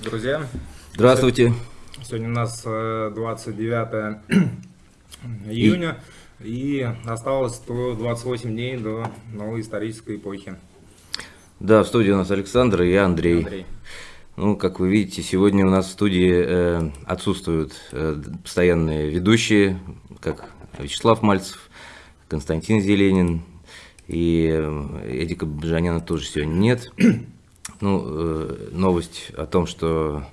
Здравствуйте, друзья. Здравствуйте. Сегодня у нас 29 июня, и осталось 28 дней до новой исторической эпохи. Да, в студии у нас Александр и Андрей. Андрей. Ну, как вы видите, сегодня у нас в студии э, отсутствуют э, постоянные ведущие, как Вячеслав Мальцев, Константин Зеленин и э, Эдика Бжаняна тоже сегодня нет. Ну, э, новость о том, что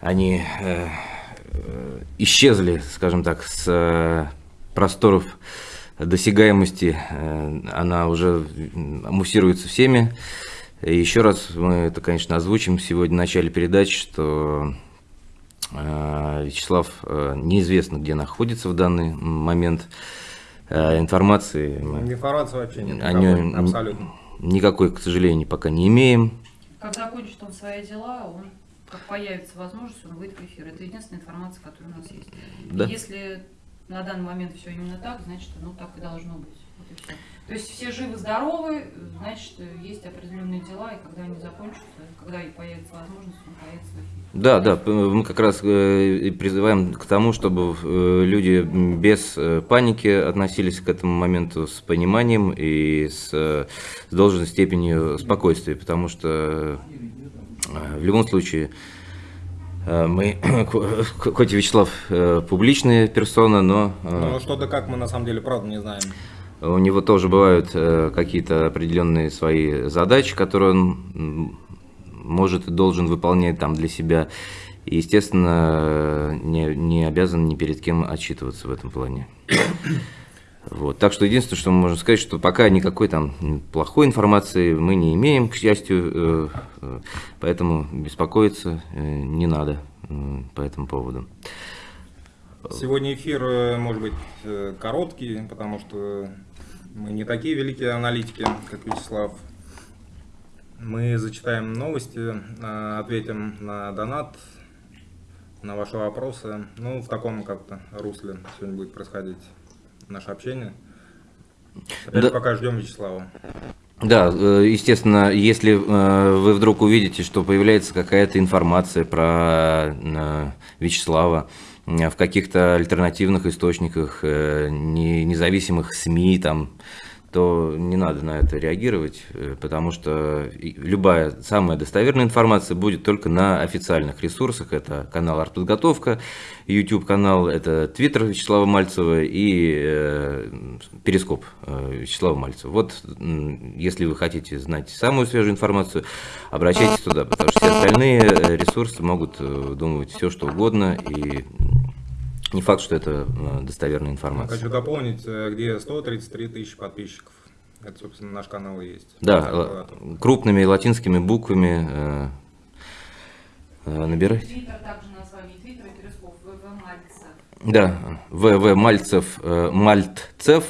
они э, э, исчезли, скажем так, с э, просторов досягаемости, э, она уже муссируется всеми. И еще раз мы это, конечно, озвучим сегодня в начале передачи, что э, Вячеслав э, неизвестно, где находится в данный момент. Э, информации Информации вообще нет. о нем абсолютно. Никакой, к сожалению, пока не имеем. Как закончит он свои дела, он, как появится возможность, он выйдет в эфир. Это единственная информация, которая у нас есть. Да. Если на данный момент все именно так, значит, ну так и должно быть. Вот и всё. То есть все живы-здоровы, значит, есть определенные дела, и когда они закончатся, когда и появится возможность, он появится в эфир. Да, да, мы как раз э, призываем к тому, чтобы э, люди без э, паники относились к этому моменту с пониманием и с, с должной степенью спокойствия, потому что в любом случае мы, хоть и Вячеслав публичная персона, но э, Но что да как мы на самом деле правда не знаем. у него тоже бывают какие-то определенные свои задачи, которые он может и должен выполнять там для себя. И, естественно, не, не обязан ни перед кем отчитываться в этом плане. Вот. Так что единственное, что мы можем сказать, что пока никакой там плохой информации мы не имеем, к счастью, э, э, поэтому беспокоиться э, не надо по этому поводу. Сегодня эфир может быть короткий, потому что мы не такие великие аналитики, как Вячеслав. Мы зачитаем новости, э, ответим на донат, на ваши вопросы. Ну, в таком как-то русле сегодня будет происходить наше общение. Опять Да. пока ждем Вячеслава. Да, э, естественно, если э, вы вдруг увидите, что появляется какая-то информация про э, Вячеслава в каких-то альтернативных источниках, не- независимых СМИ, там, то не надо на это реагировать, э, потому что любая самая достоверная информация будет только на официальных ресурсах. Это канал «Артподготовка», YouTube-канал, это Твиттер Вячеслава Мальцева и э, Перископ э, Вячеслава Мальцева. Вот, если вы хотите знать самую свежую информацию, обращайтесь туда, потому что все остальные э, ресурсы могут э, думать все, что угодно, и не факт, что это э, достоверная информация. Хочу дополнить, э, где 133 тысячи подписчиков. Это, собственно, наш канал и есть. Да, э, крупными латинскими буквами набирайте. Твиттер также название Твиттера, Перископ, ВВ Мальцев. Да, ВВ Мальцев, Мальтцев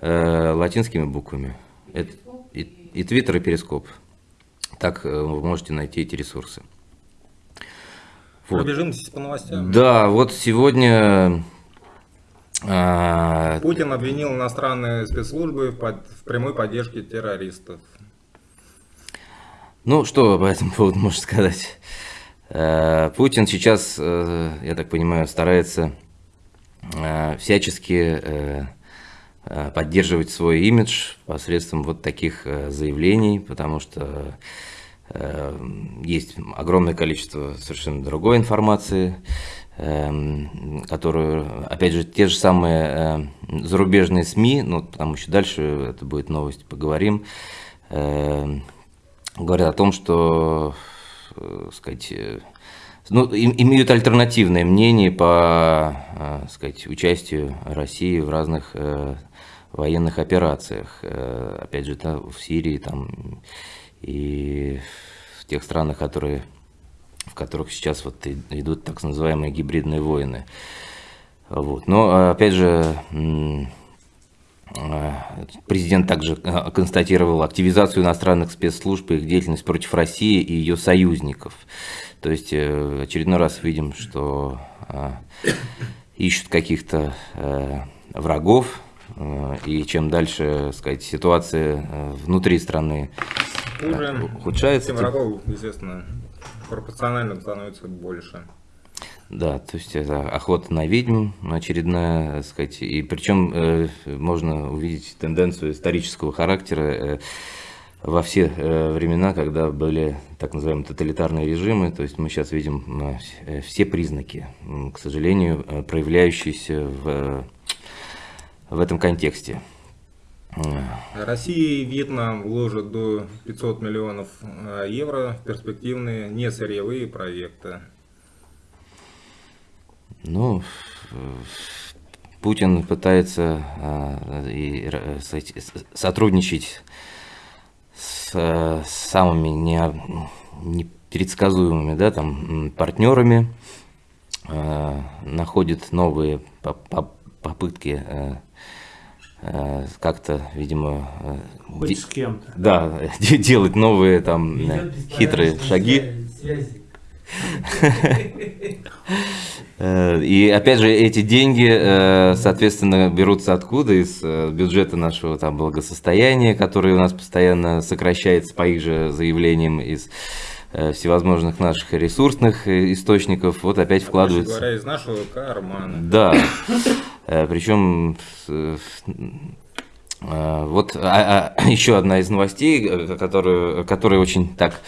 латинскими буквами. И, и Твиттер, и Перископ. Так вы можете найти эти ресурсы. Вот. Пробежимся по новостям. Да, вот сегодня а, Путин обвинил иностранные спецслужбы в, под- в прямой поддержке террористов. Ну, что по этому поводу можно сказать? Э, Путин сейчас, э, я так понимаю, старается э, всячески э, э, поддерживать свой имидж посредством вот таких э, заявлений, потому что есть огромное количество совершенно другой информации, эм, которую, опять же, те же самые э, зарубежные СМИ, ну, там еще дальше это будет новость, поговорим, э, говорят о том, что, э, сказать, э, ну, им- имеют альтернативное мнение по, э, сказать, участию России в разных военных операциях, опять же, да, в Сирии там и в тех странах, которые, в которых сейчас вот идут так называемые гибридные войны. Вот. Но, опять же, э, Президент также э, констатировал активизацию иностранных спецслужб и их деятельность против России и ее союзников. То есть э, очередной раз видим, что ищут каких-то э, врагов, и чем дальше, сказать, ситуация э, внутри страны Хуже, ухудшается, тем врагов, естественно, пропорционально становится больше. Да, то есть это охота на ведьм очередная, так сказать, и причем э, можно увидеть тенденцию исторического характера э, во все э, времена, когда были так называемые тоталитарные режимы, то есть мы сейчас видим э, все признаки, к сожалению, э, проявляющиеся в, в этом контексте. Россия и Вьетнам вложат до 500 миллионов евро в перспективные несырьевые проекты. Ну, Путин пытается и, сотрудничать с самыми не, непредсказуемыми да, там, партнерами, находит новые попытки а, как-то, видимо, Хоть с кем-то. Да, делать новые там хитрые шаги. Связи. Э, и опять же, эти деньги, э, соответственно, берутся откуда? Из э, бюджета нашего там благосостояния, который у нас постоянно сокращается по их же заявлениям из всевозможных наших ресурсных источников, вот опять вкладывается. говоря, из нашего кармана. Да, причем вот а, а, еще одна из новостей, которую, которая очень так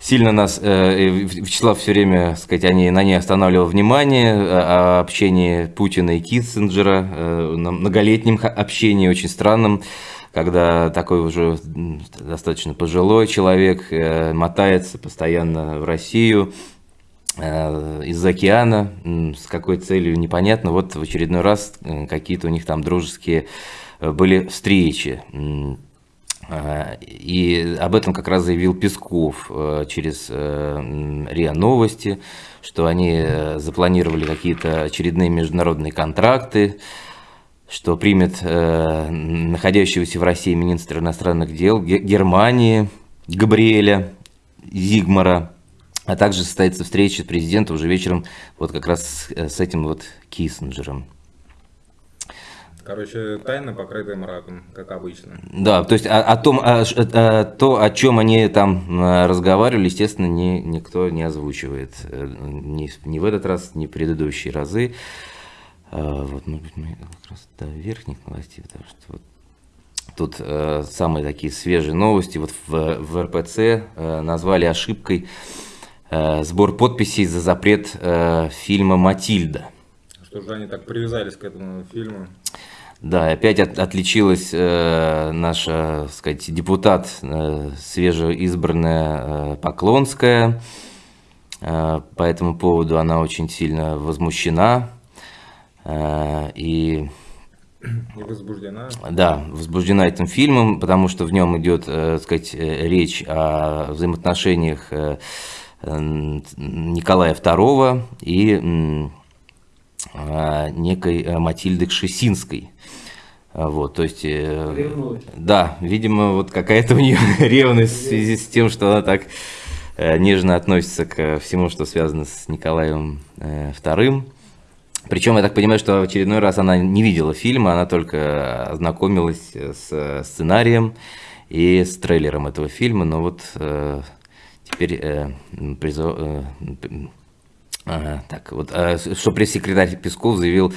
сильно нас, э, Вячеслав все время, сказать, они, на ней останавливал внимание, э, о общении Путина и Киссинджера, э, на многолетнем общении, очень странном, когда такой уже достаточно пожилой человек э, мотается постоянно в Россию, э, из океана, с какой целью непонятно, вот в очередной раз э, какие-то у них там дружеские были встречи. А, и об этом как раз заявил Песков э, через э, РИА Новости, что они э, запланировали какие-то очередные международные контракты, что примет находящегося в России министр иностранных дел Германии Габриэля Зигмара, а также состоится встреча с президентом уже вечером вот как раз с этим вот Киссинджером. Короче, тайна, покрытая мраком, как обычно. Да, то есть о, о том, о, о, то, о чем они там разговаривали, естественно, ни, никто не озвучивает. Э, ни, ни в этот раз, ни в предыдущие разы. А, вот, может быть, мы как раз до верхних новостей, потому что вот тут э, самые такие свежие новости. Вот в, в РПЦ э, назвали ошибкой э, сбор подписей за запрет э, фильма «Матильда». Что же они так привязались к этому фильму? Да, опять от, отличилась э, наша, так сказать, депутат, э, свежеизбранная э, Поклонская. Э, по этому поводу она очень сильно возмущена. Э, и и возбуждена. Да, возбуждена этим фильмом, потому что в нем идет, э, сказать, э, речь о взаимоотношениях э, Николая II и некой Матильды Кшесинской. А, вот, то есть, э, Ревнует. да, видимо, вот какая-то у нее ревность в связи с тем, что она так э, нежно относится к всему, что связано с Николаем э, II. Причем, я так понимаю, что в очередной раз она не видела фильма, она только ознакомилась с сценарием и с трейлером этого фильма, но вот э, теперь э, призов... Э, э, так, вот, э, что пресс-секретарь Песков заявил,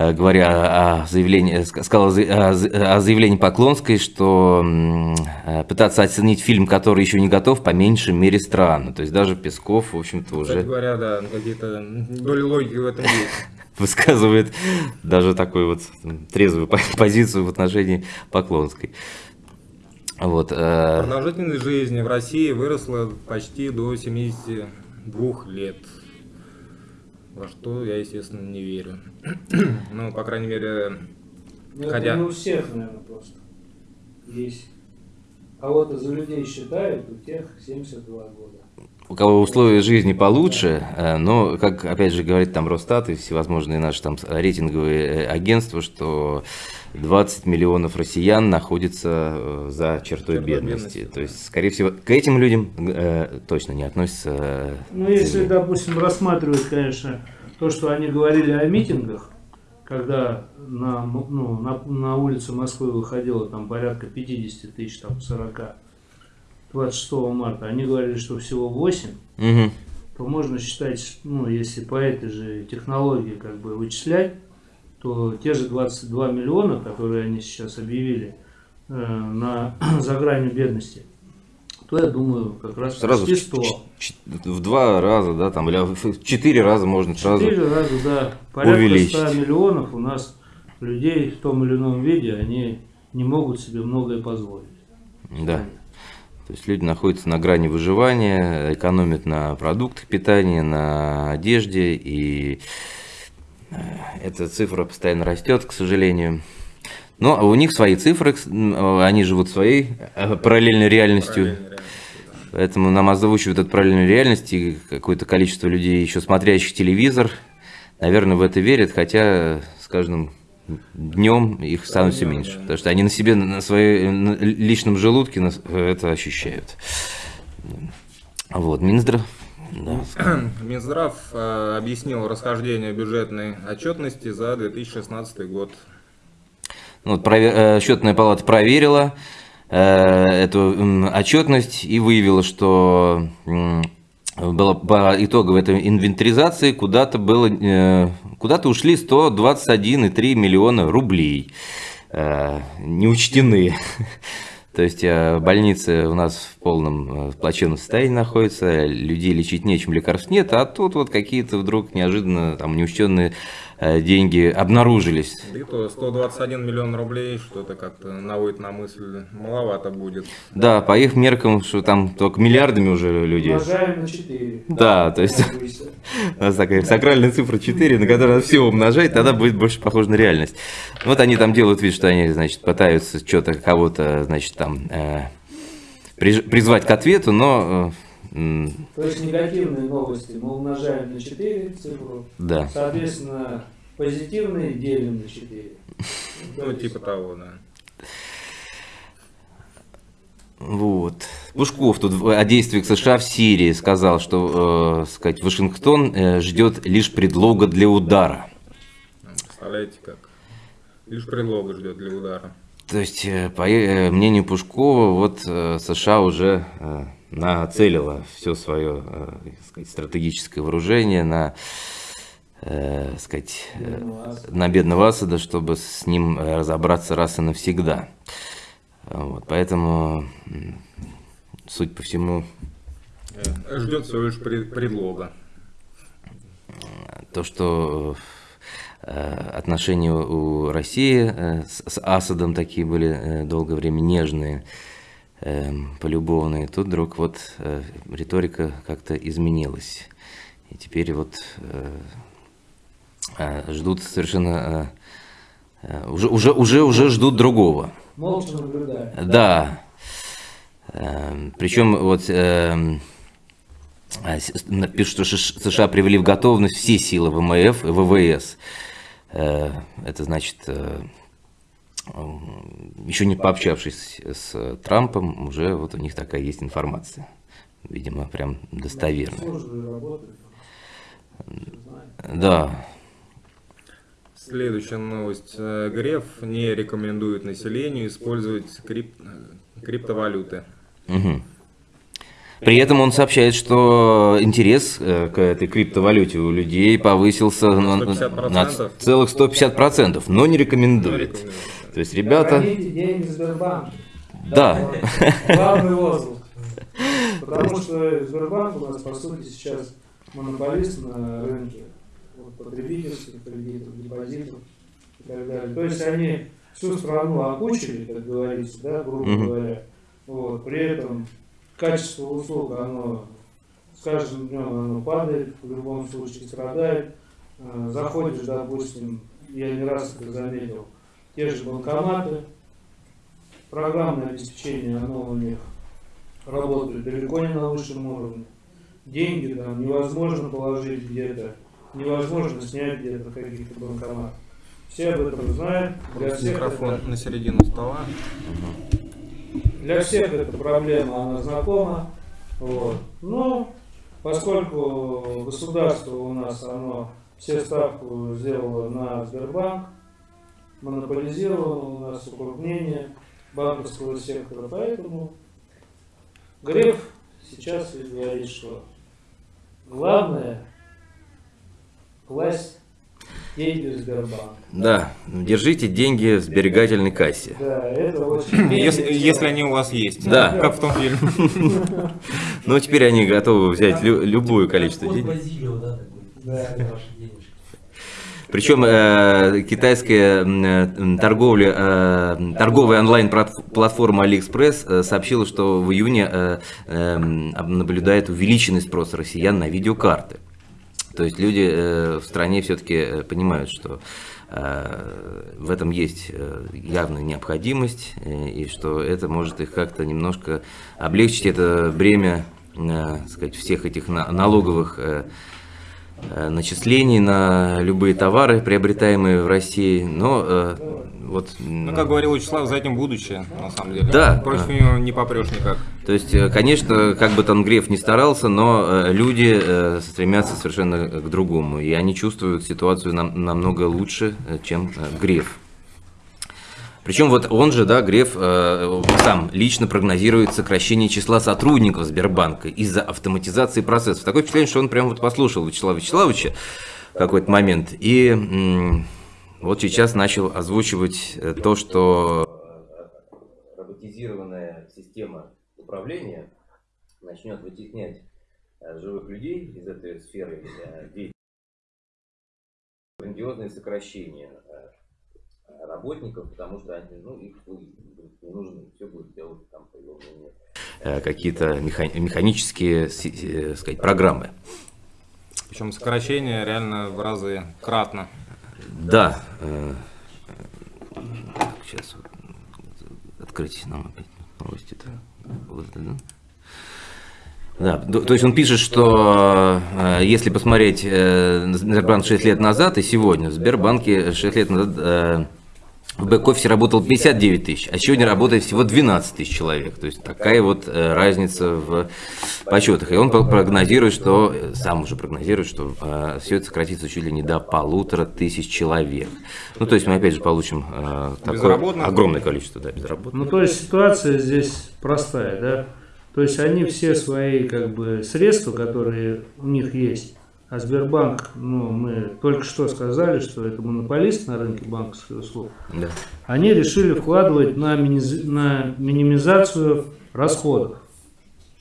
Э, говоря о заявлении, сказал о заявлении Поклонской, что э, пытаться оценить фильм, который еще не готов, по меньшей мере странно. То есть даже Песков, в общем-то, уже... Кстати говоря, да, какие-то доли логики в этом есть. Высказывает даже такую вот трезвую позицию в отношении Поклонской. Вот, э... Продолжительность жизни в России выросла почти до 72 лет во что я, естественно, не верю. ну, по крайней мере, ну, хотя... Это не у всех, наверное, просто. Есть. Кого-то за людей считают, у тех 72 года. У кого условия жизни получше, э, но, как опять же говорит там Росстат и всевозможные наши там рейтинговые э, агентства, что 20 миллионов россиян находятся э, за чертой, бедности. бедности. То есть, скорее всего, к этим людям э, точно не относятся. Э, ну, если, допустим, рассматривать, конечно, то, что они говорили о митингах, когда на, ну, на, на улице Москвы выходило там порядка 50 тысяч, там 40, 26 марта, они говорили, что всего 8, Мгм. то можно считать, ну, если по этой же технологии как бы вычислять, то те же 22 миллиона, которые они сейчас объявили э, на, за гранью бедности, то я думаю, как раз Сразу почти в 100. ч- ч- в два раза, да, там, или в четыре раза можно сразу. Четыре раза, да. Порядка увеличить. 100 миллионов у нас людей в том или ином виде, они не могут себе многое позволить. Да. То есть люди находятся на грани выживания, экономят на продуктах питания, на одежде, и э, эта цифра постоянно растет, к сожалению. Но у них свои цифры, м, они живут своей э, параллельной реальностью. Поэтому нам озвучивают эту параллельную реальность, и какое-то количество людей, еще смотрящих телевизор, наверное, в это верят, хотя с каждым днем их становится Днём, меньше. Потому что они на себе, на своем личном желудке нас- это ощущают. Вот, Минздрав. Да. Минздрав э, объяснил расхождение бюджетной отчетности за 2016 год. Ну, вот прове- э, счетная палата проверила э, эту отчетность и выявила, что было по итоговой этой инвентаризации куда-то было э, куда-то ушли 121,3 миллиона рублей э, не учтены. То есть э, больницы у нас в полном плачевном состоянии находятся, людей лечить нечем, лекарств нет, а тут вот какие-то вдруг неожиданно там неучтенные деньги обнаружились. И то 121 миллион рублей, что-то как-то наводит на мысль, маловато будет. Да, по их меркам, что там только миллиардами уже люди. Умножаем на 4. Да, то есть у нас такая сакральная цифра 4, на которую надо все умножать, тогда будет больше похоже на реальность. Вот они там делают вид, что они, значит, пытаются что-то кого-то, значит, там э, призвать к ответу, но э, То есть негативные новости мы умножаем на 4 цифру, да. соответственно, позитивные делим на 4. Ну, типа того, да. Вот. Пушков тут о действиях США в Сирии сказал, что, э, сказать, Вашингтон э, ждет лишь предлога для удара. Представляете, как? Лишь предлога ждет для удара. То есть, э, по э, мнению Пушкова, вот э, США уже э, нацелила все свое э, сказать, стратегическое вооружение на, э, сказать, э, на бедного Асада, чтобы с ним э, разобраться раз и навсегда. Вот, поэтому, суть по всему, Ждет всего лишь пред- предлога. то, что отношения у России с, Асадом такие были долгое время нежные, э, полюбовные, тут вдруг вот э, риторика как-то изменилась. И теперь вот э, э, ждут совершенно... э, э, уже, уже, уже, уже ждут другого. Молча наблюдаем. Да. Эм, Причем вот эм, а, с- с- пишут, что США привели в готовность все силы ВМФ и ВВС. Э, Это значит, э, еще не пообщавшись с Трампом, уже вот у них такая есть информация. Видимо, прям достоверная. Да, Следующая новость. Э, Греф не рекомендует населению использовать крип- э, криптовалюты. Мгм. При этом он сообщает, что интерес э, к этой криптовалюте у людей повысился на, на 150%? целых 150%, но не рекомендует. Рекомендует. То есть, ребята, да, Главный лозунг. Потому что Сбербанк у нас, по сути, сейчас монополист на рынке вот, потребительских кредитов, депозитов и так далее. То есть они всю страну окучили, как говорится, да, грубо говоря. Вот. При этом качество услуг, оно с каждым днем оно падает, в любом случае страдает. Э, Заходишь, допустим, я не раз это заметил, те же банкоматы, программное обеспечение, оно у них работает далеко не на высшем уровне. Деньги там невозможно положить где-то, невозможно снять где-то каких-то банкоматах. Все об этом знают. Для всех, Микрофон это, на середину стола. Для всех эта проблема, она знакома. Вот. Но поскольку государство у нас, оно все ставку сделало на Сбербанк, монополизировало у нас укрупнение банковского сектора, поэтому Греф сейчас говорит, что главное власть деньги в Сбербанк. Да, держите деньги в сберегательной кассе. Да, это очень... Если, если они у вас есть. Да. Как в том фильме. Ну, теперь они готовы взять лю- любое количество денег. Причем э, китайская э, торговля, э, торговая онлайн-платформа AliExpress э, сообщила, что в июне э, э, наблюдает увеличенный спрос россиян на видеокарты. То есть люди э, в стране все-таки понимают, что э, в этом есть э, явная необходимость, э, и что это может их как-то немножко облегчить это бремя э, сказать, всех этих на- налоговых э, э, начислений на любые товары, приобретаемые в России. Но э, вот, Ну, как говорил Вячеслав, за этим будущее, на самом деле. Да. Против него не попрешь никак. то есть, э, конечно, как бы там Греф не старался, но э, люди э, стремятся совершенно к другому, и они чувствуют ситуацию нам- намного лучше, чем Греф. Причем вот он же, да, Греф э, сам лично прогнозирует сокращение числа сотрудников Сбербанка из-за автоматизации процессов. Такое впечатление, что он прям вот послушал Вячеслава Вячеславовича в какой-то момент и вот сейчас начал озвучивать э, то, что роботизированная система управления начнет вытеснять э, живых людей из этой сферы э, деятельности. Грандиозные сокращения работников, потому что они, ну, их будет не нужны, все будет делать там по его мнению. Какие-то меха- механические, сказать, программы. Причем сокращение реально в разы кратно. Да. э, так, сейчас открыть нам опять новости-то. Вот это, да? Да, то есть он пишет, что э, если посмотреть э, Сбербанк 6 лет назад и сегодня, в Сбербанке 6 лет назад в бэк-офисе работал 59 тысяч, а сегодня работает всего 12 тысяч человек. То есть такая вот э, разница в подсчетах. И он про- прогнозирует, что, э, сам уже прогнозирует, что все это сократится чуть ли не до полутора тысяч человек. Ну, то есть мы опять же получим э, такое огромное количество да, безработных. Ну, то есть ситуация здесь простая, да? То есть они все свои как бы средства, которые у них есть, а Сбербанк, ну, мы только что сказали, что это монополист на рынке банковских услуг, Да. они решили вкладывать на, миниз- на минимизацию расходов,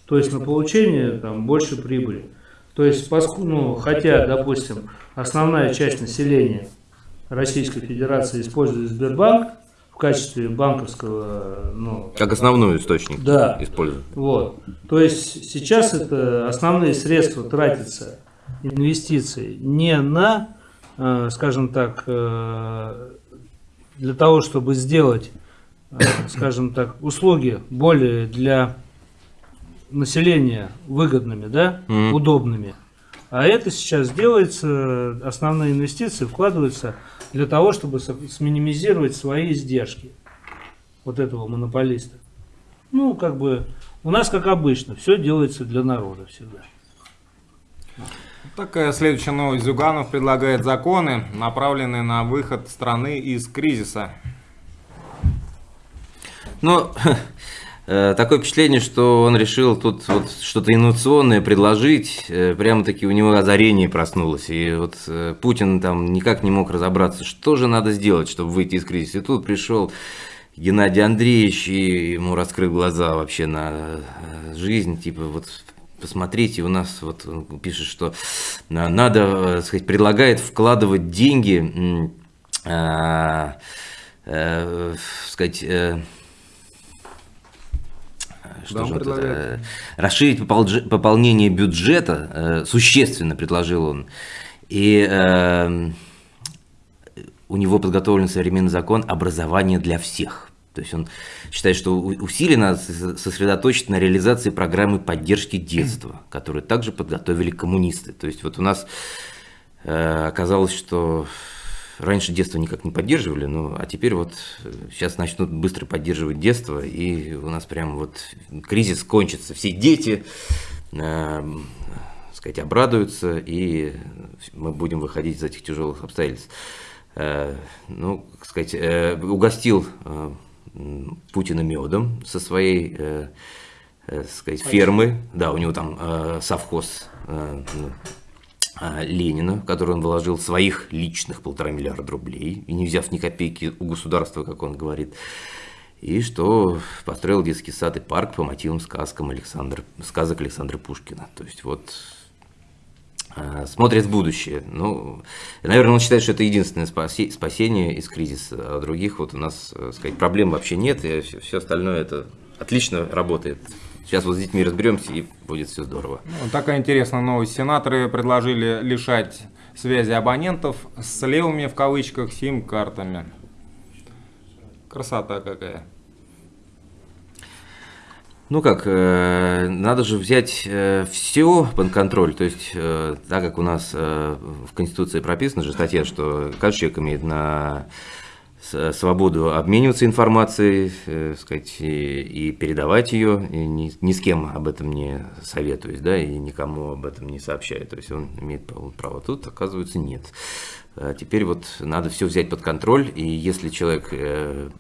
то есть на получение там, больше прибыли. То есть, ну, хотя, допустим, основная часть населения Российской Федерации использует Сбербанк в качестве банковского, ну, Как основной источник Да. используют. вот. То есть сейчас это основные средства тратятся, инвестиции, не на, э, скажем так, э, для того, чтобы сделать, э, скажем так, услуги более для населения выгодными, да, Мгм. удобными. А это сейчас делается, основные инвестиции вкладываются для того, чтобы сминимизировать свои издержки вот этого монополиста. Ну, как бы, у нас, как обычно, все делается для народа всегда. Такая следующая новость. Зюганов предлагает законы, направленные на выход страны из кризиса. Ну, э, такое впечатление, что он решил тут вот что-то инновационное предложить. э, Прямо-таки у него озарение проснулось. И вот э, Путин там никак не мог разобраться, что же надо сделать, чтобы выйти из кризиса. И тут пришел Геннадий Андреевич и ему раскрыл глаза вообще на э, жизнь. Типа вот посмотрите, у нас вот он пишет, что на- надо, э, сказать, предлагает вкладывать деньги, а, э, сказать, э, что он же он тут, предлагает? э, расширить пополнение бюджета, э, существенно предложил он. И э, у него подготовлен современный закон образования для всех. То есть он считает, что усиленно сосредоточить на реализации программы поддержки детства, которую также подготовили коммунисты. То есть вот у нас э, оказалось, что раньше детство никак не поддерживали, ну, а теперь вот э, сейчас начнут быстро поддерживать детство, и у нас прям вот кризис кончится. Все дети, э, сказать, обрадуются, и мы будем выходить из этих тяжелых обстоятельств. Э, ну, как сказать, э, угостил э, Путина медом со своей э, э, сказать, фермы, да, у него там э, совхоз э, ну, э, Ленина, в который он вложил своих личных полтора миллиарда рублей, и не взяв ни копейки у государства, как он говорит, и что построил детский сад и парк по мотивам сказкам Александра, сказок Александра Пушкина. То есть вот смотрит в будущее. Ну, наверное, он считает, что это единственное спасение из кризиса, а других вот у нас, э, сказать, проблем вообще нет, и все, все остальное это отлично работает. Сейчас вот с детьми разберемся, и будет все здорово. Ну, такая интересная новость. Сенаторы предложили лишать связи абонентов с левыми в кавычках сим-картами. Красота какая. Ну как, э, надо же взять все под контроль, то есть, э, так как у нас э, в Конституции прописана же статья, что каждый человек имеет на с- свободу обмениваться информацией, э, сказать, и, и передавать ее, и ни, ни с кем об этом не советуюсь, да, и никому об этом не сообщаю, то есть он имеет право. тут, оказывается, нет. А Теперь вот надо все взять под контроль, и если человек э,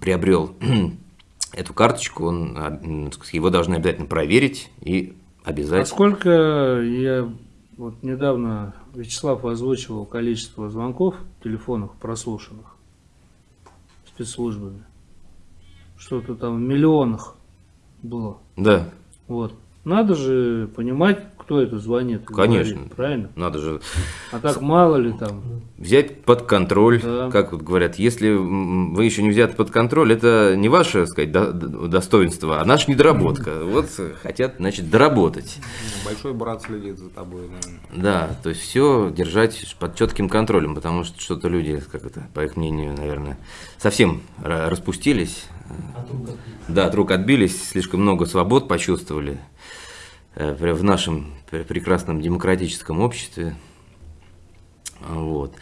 приобрел эту карточку, он, а, его должны обязательно проверить и А обязать. сколько я вот недавно Вячеслав озвучивал количество звонков телефонных прослушанных спецслужбами. Что-то там в миллионах было. Да, Вот. Надо же понимать, кто это звонит. Конечно. говорит, правильно? надо же А так мало ли там. взять под контроль, Да. как вот говорят, если вы еще не взяты под контроль, это не ваше, так сказать, до- до- достоинство, а наша недоработка. Вот хотят, значит, доработать. Большой брат следит за тобой. наверное. Да, то есть все держать под четким контролем, потому что что-то люди, как это, по их мнению, наверное, совсем ра- распустились. Да, от рук отбились, слишком много свобод почувствовали в нашем пр- прекрасном демократическом обществе. Вот.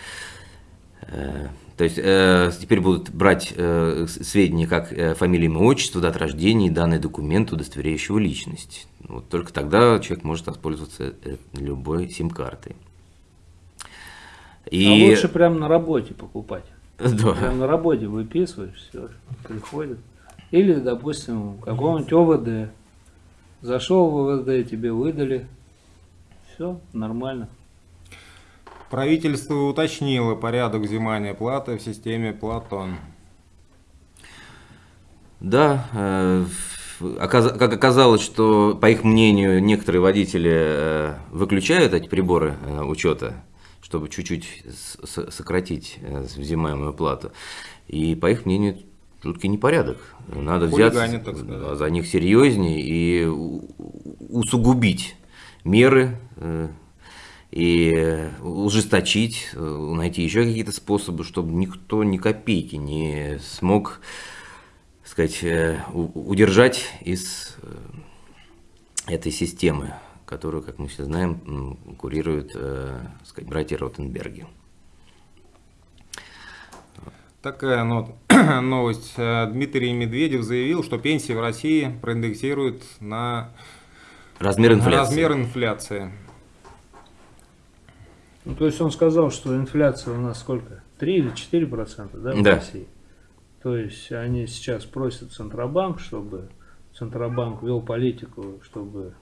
Э, То есть э, теперь будут брать э, сведения как э, фамилия, имя, отчество, дата рождения и данный документ, удостоверяющего личность. Вот только тогда человек может воспользоваться э, любой сим-картой. А лучше прям на работе покупать. Да. Прям на работе выписываешь, все, приходит. Или, допустим, в каком-нибудь ОВД. Зашел в ОВД, тебе выдали. Все, нормально. Правительство уточнило порядок взимания платы в системе Платон. Да, э, как оказалось, что, по их мнению, некоторые водители э, выключают эти приборы э, учета, чтобы чуть-чуть сократить взимаемую плату. И, по их мнению, жуткий непорядок. Надо взяться да, за них серьезнее и усугубить меры э, и ужесточить, э, найти еще какие-то способы, чтобы никто ни копейки не смог сказать, э, удержать из этой системы, которую, как мы все знаем, курируют сказать, братья Ротенберги. Такая новость. Э, Дмитрий Медведев заявил, что пенсии в России проиндексируют на Размер инфляции. размер инфляции. Ну, то есть он сказал, что инфляция у нас сколько? 3 или 4 процента, да, в Да. России? То есть они сейчас просят Центробанк, чтобы Центробанк вел политику, чтобы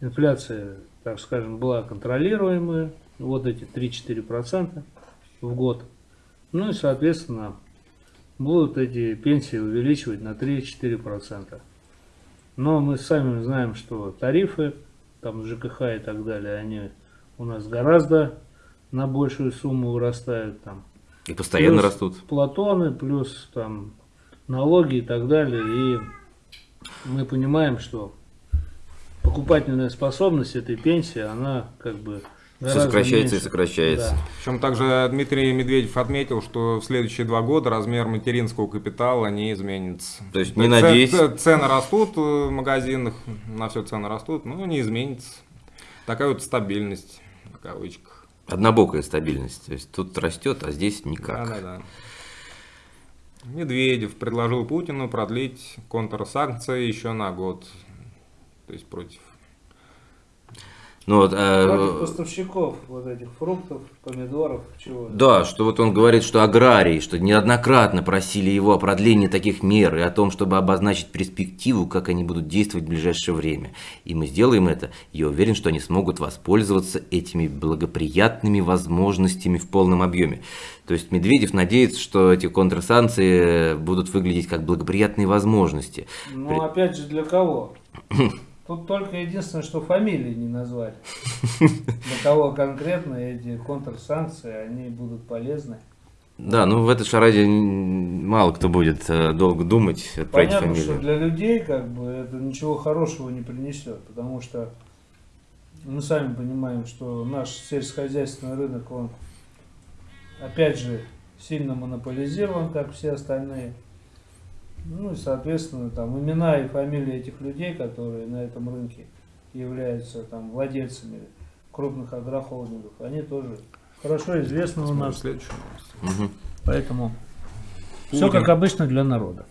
инфляция, так скажем, была контролируемая, вот эти 3-4 процента в год. Ну и, соответственно, будут эти пенсии увеличивать на 3-4 процента. Но мы сами знаем, что тарифы, там ЖКХ и так далее, они у нас гораздо на большую сумму вырастают там. И постоянно Плюс растут. Платоны, плюс там налоги и так далее. И мы понимаем, что покупательная способность этой пенсии, она как бы Все сокращается и меньше. сокращается. Да. Причем также Дмитрий Медведев отметил, что в следующие два года размер материнского капитала не изменится. То есть не Ц- надеюсь. Цены растут в магазинах, на все цены растут, но не изменится. Такая вот стабильность, в кавычках. Однобокая стабильность. То есть тут растет, а здесь никак. Да-да-да. Медведев предложил Путину продлить контрсанкции еще на год. То есть против Ну, вот, Против поставщиков вот этих фруктов, помидоров, чего. Да, что вот он говорит, что аграрии, что неоднократно просили его о продлении таких мер и о том, чтобы обозначить перспективу, как они будут действовать в ближайшее время. И мы сделаем это. Я уверен, что они смогут воспользоваться этими благоприятными возможностями в полном объеме. То есть Медведев надеется, что эти контрсанкции будут выглядеть как благоприятные возможности. Ну, опять же, для кого? Тут только единственное, что фамилии не назвали. Для кого конкретно эти контрсанкции, они будут полезны. Да, ну в этой шараде мало кто будет э, долго думать про эти Понятно, фамилии. что для людей как бы это ничего хорошего не принесет, потому что мы сами понимаем, что наш сельскохозяйственный рынок, он опять же сильно монополизирован, как все остальные. Ну и, соответственно, там имена и фамилии этих людей, которые на этом рынке являются там владельцами крупных агрохолдингов, они тоже хорошо известны у нас. Следующую новость. Мгм. Поэтому все Путин. как обычно для народа.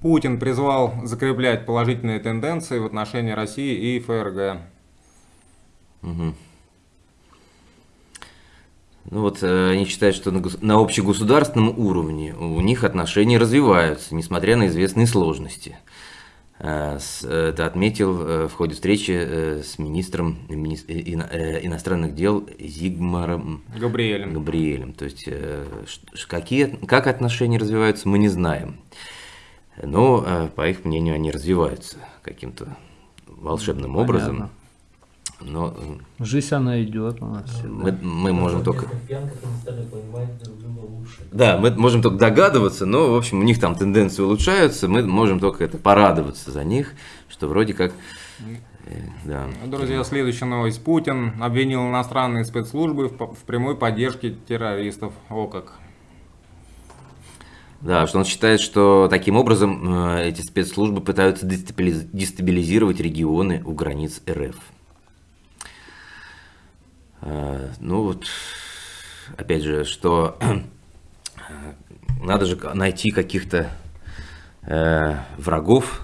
Путин призвал закреплять положительные тенденции в отношении России и ФРГ. Мгм. Ну вот э, они считают, что на, гос- на общегосударственном уровне у них отношения развиваются, несмотря на известные сложности. Э, с- э, Это отметил э, в ходе встречи с министром мини- ино- иностранных дел Зигмаром Габриэлем. Габриэлем. То есть какие, как отношения развиваются, мы не знаем. Но, по их мнению, они развиваются каким-то волшебным образом. Но Жизнь она идет у нас мы, всегда. мы можем только... пьянках. Да, мы можем только догадываться, но, в общем, у них там тенденции улучшаются, мы можем только это порадоваться за них, что вроде как... э, да. Друзья, следующая новость. Путин обвинил иностранные спецслужбы в, прямой поддержке террористов. О как. Да, что он считает, что таким образом э, эти спецслужбы пытаются дестабилиз- дестабилизировать регионы у границ РФ. Э, Ну вот, опять же, что надо же найти каких-то э, врагов,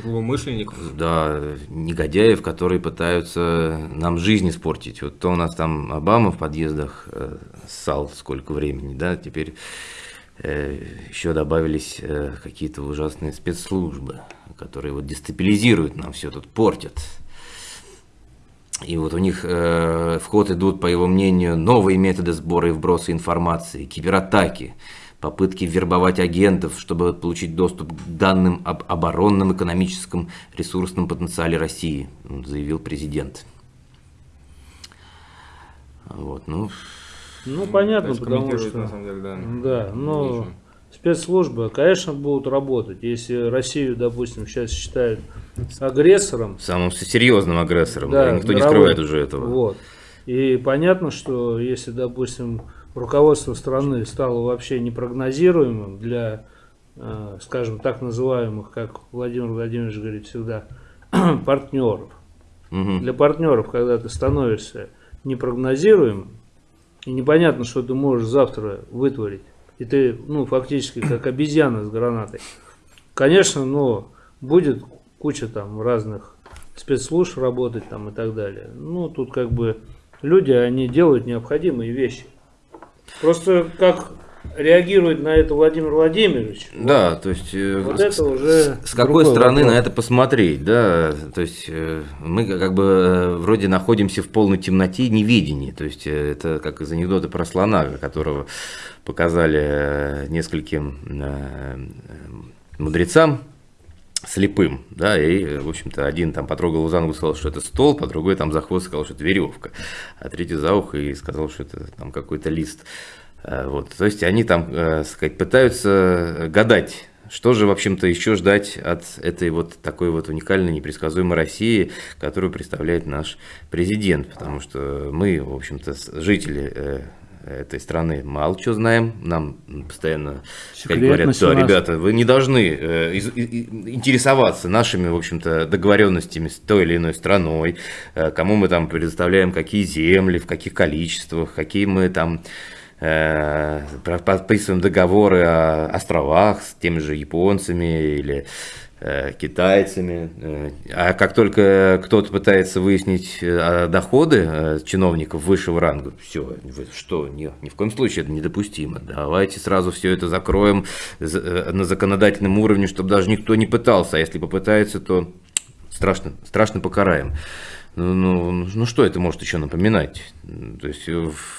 Злоумышленников. да, негодяев, которые пытаются нам жизнь испортить. Вот то у нас там Обама в подъездах э, ссал сколько времени, да, теперь э, еще добавились э, какие-то ужасные спецслужбы, которые вот дестабилизируют нам все тут, портят. И вот у них э, в ход идут, по его мнению, новые методы сбора и вброса информации, кибератаки, попытки вербовать агентов, чтобы получить доступ к данным об оборонном, экономическом, ресурсном потенциале России, заявил президент. Вот, ну, Ну, понятно, потому что... на самом деле, да. Да, но Нечего. Спецслужбы, конечно, будут работать. Если Россию, допустим, сейчас считают агрессором, самым серьезным агрессором, Да, да, никто не мировой. скрывает уже этого. Вот. И понятно, что если, допустим, руководство страны стало вообще непрогнозируемым для, э, скажем, так называемых, как Владимир Владимирович говорит всегда, партнеров. Мгм. Для партнеров, когда ты становишься непрогнозируемым, и непонятно, что ты можешь завтра вытворить, и ты, ну, фактически как обезьяна с гранатой, конечно, но будет куча там разных спецслужб работать там и так далее. Ну, тут как бы люди, они делают необходимые вещи. Просто как реагирует на это Владимир Владимирович, Да, то есть... э, вот с- это уже С какой стороны вопрос. на это посмотреть, да, то есть э, мы как бы э, вроде находимся в полной темноте неведении, то есть это как из анекдота про слона, которого показали нескольким мудрецам, слепым, да, и, в общем-то, один там потрогал за ногу, сказал, что это столб, а другой там за хвост сказал, что это веревка, а третий за ухо и сказал, что это там какой-то лист. Э, Вот, то есть они там, э, сказать, пытаются гадать, что же, в общем-то, еще ждать от этой вот такой вот уникальной, непредсказуемой России, которую представляет наш президент, потому что мы, в общем-то, жители э, этой страны мало чего знаем, нам постоянно как говорят, да, ребята, вы не должны э, из- и- интересоваться нашими, в общем-то, договоренностями с той или иной страной, э, кому мы там предоставляем какие земли, в каких количествах, какие мы там подписываем договоры о островах с теми же японцами или э, китайцами. э, А как только кто-то пытается выяснить э, доходы э, чиновников высшего ранга, все, что, ни, ни в коем случае это недопустимо. Давайте сразу все это закроем за- э, на законодательном уровне, чтобы даже никто не пытался, а если попытается, то страшно, страшно покараем. Ну, ну, ну, что это может еще напоминать? То есть э,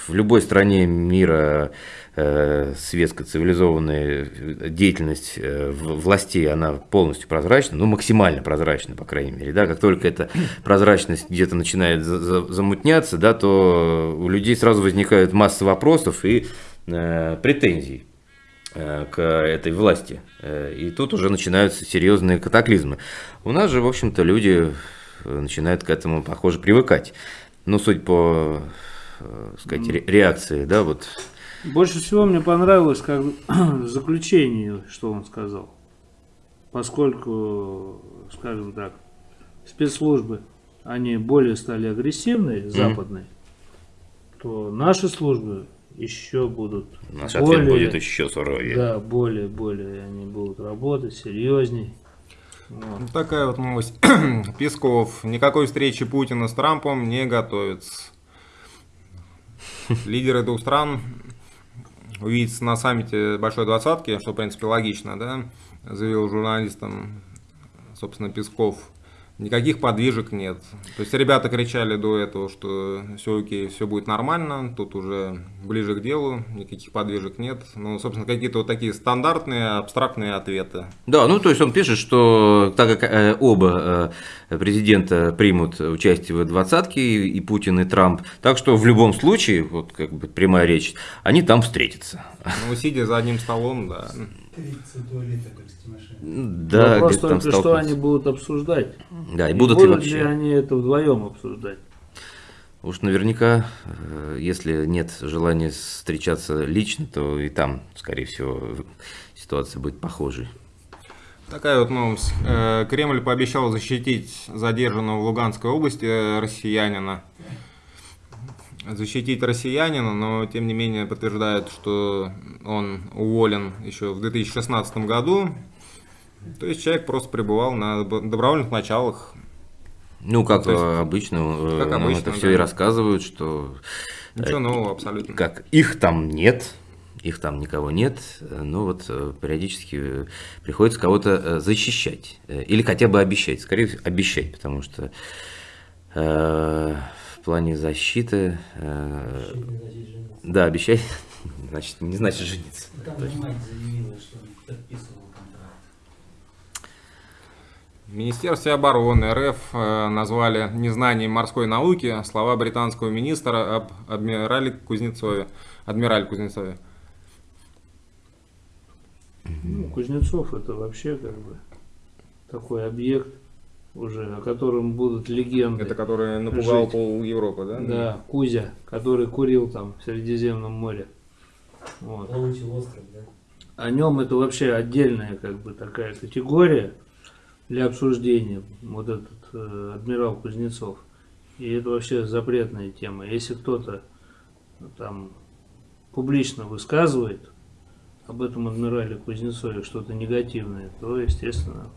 в любой стране мира э, светская цивилизованная э, деятельность э, властей, она полностью прозрачна, ну максимально прозрачна, по крайней мере. Да? Как только эта прозрачность где-то начинает за- за- замутняться, да, то у людей сразу возникает масса вопросов и э, претензий э, к этой власти. И тут уже начинаются серьезные катаклизмы. У нас же, в общем-то, люди начинают к этому, похоже, привыкать. Ну, судя по, э, сказать, ре- реакции, да, вот. Больше всего мне понравилось, как в заключении, что он сказал. Поскольку, скажем так, спецслужбы, они более стали агрессивные, западные, то наши службы еще будут Наш более, ответ будет еще суровее. да, более, более они будут работать серьезней. Вот. Такая вот новость. Песков. Никакой встречи Путина с Трампом не готовится. Лидеры двух стран увидятся на саммите Большой Двадцатки, что, в принципе, логично, да, заявил журналистам, собственно, Песков. Никаких подвижек нет. То есть ребята кричали до этого, что все окей, все будет нормально, тут уже ближе к делу, никаких подвижек нет. Ну, собственно, какие-то вот такие стандартные, абстрактные ответы. Да, ну то есть он пишет, что так как э, оба э, президента примут участие в двадцатке, и, и Путин, и Трамп, так что в любом случае, вот как бы прямая речь, они там встретятся. Ну, сидя за одним столом, да. 30 туалета, как с Тимошенко. Да, Вопрос там только, что они будут обсуждать. Да, и будут ли ли вообще? они это вдвоем обсуждать? Уж наверняка, э, если нет желания встречаться лично, то и там, скорее всего, ситуация будет похожей. Такая вот новость. Э, Кремль пообещал защитить задержанного в Луганской области э, россиянина. Защитить россиянина, но тем не менее подтверждает, что он уволен еще в 2016 году. То есть человек просто пребывал на доб- добровольных началах. Ну, как То есть, э, обычно, э, как нам обычно, это все да. и рассказывают, что Ничего нового абсолютно. как их там нет, их там никого нет, э, но вот э, периодически э, приходится кого-то э, защищать э, или хотя бы обещать, скорее всего, обещать, потому что э, плане защиты, э, Вообще не значит жениться. да, обещать, значит, не значит жениться. Там мать заявила, что он подписывал контракт. В Министерстве обороны РФ э, назвали незнанием морской науки слова британского министра об адмирале Кузнецове. Адмирале Кузнецове. Ну, Кузнецов это вообще как бы такой объект уже, о котором будут легенды. Это который напугал Жить. пол Европы, да? Да, Кузя, который курил там в Средиземном море. Вот. Плавучий остров, да? О нем это вообще отдельная как бы такая категория для обсуждения. Вот этот э, адмирал Кузнецов. И это вообще запретная тема. Если кто-то там публично высказывает об этом адмирале Кузнецове что-то негативное, то, естественно,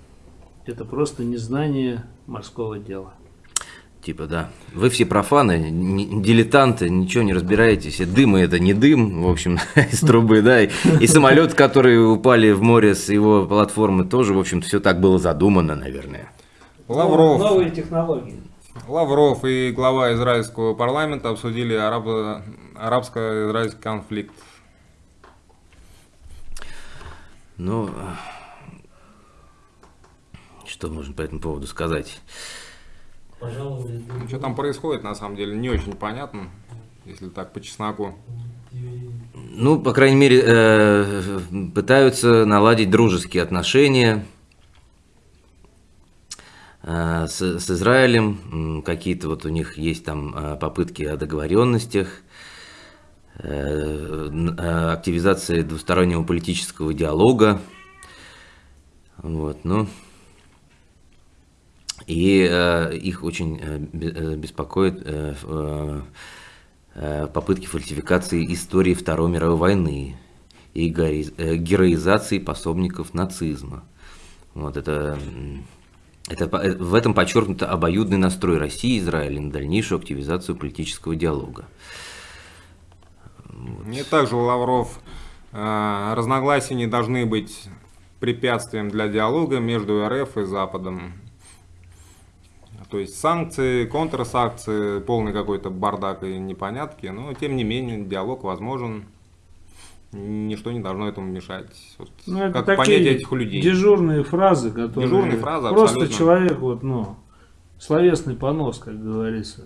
это просто незнание морского дела. Типа, да. Вы все профаны, не- дилетанты, ничего не разбираетесь. И дым это не дым, в общем, из трубы, да. И, и самолет, которые упали в море с его платформы, тоже, в общем-то, все так было задумано, наверное. Лавров. Новые технологии. Лавров и глава израильского парламента обсудили арабо- арабско-израильский конфликт. Ну, что можно по этому поводу сказать? Друг Что там происходит, на самом деле, не очень понятно, если так по чесноку. Ну, по крайней мере, э, пытаются наладить дружеские отношения э, с, с Израилем. Какие-то вот у них есть там э, попытки о договоренностях, э, активизации двустороннего политического диалога. Вот, ну, и э, их очень э, э, беспокоит э, э, э, попытки фальсификации истории Второй мировой войны и героизации пособников нацизма. Вот это, это, в этом подчеркнуто обоюдный настрой России и Израиля на дальнейшую активизацию политического диалога. И также Лавров, разногласия не должны быть препятствием для диалога между РФ и Западом. То есть санкции, контрсанкции, полный какой-то бардак и непонятки, но тем не менее диалог возможен. Ничто не должно этому мешать. Вот Ну, это как такие понять этих людей? дежурные фразы, которые Дежурные фразы, просто абсолютно. человек вот, ну, словесный понос, как говорится,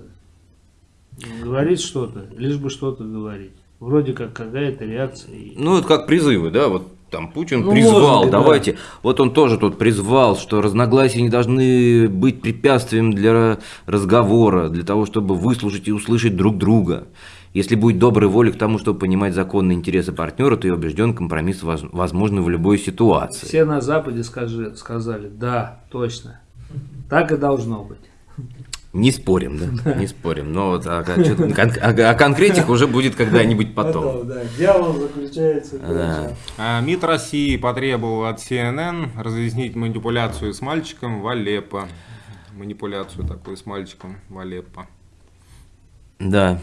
говорит что-то, лишь бы что-то говорить. Вроде как какая-то реакция. Ну, это как призывы, да, вот там Путин Ну, призвал, может быть, да. давайте, вот он тоже тут призвал, что разногласия не должны быть препятствием для разговора, для того, чтобы выслушать и услышать друг друга. Если будет доброй воли к тому, чтобы понимать законные интересы партнера, то я убежден, компромисс воз- возможен в любой ситуации. Все на Западе скажи, сказали, да, точно. Так и должно быть. Не спорим, да, не спорим. Но вот о, о чё- кон- о- о конкретике уже будет когда-нибудь потом. да, дьявол заключается. Да. А МИД России потребовал от CNN разъяснить манипуляцию с мальчиком в Алеппо. Манипуляцию такую с мальчиком в Алеппо. Да.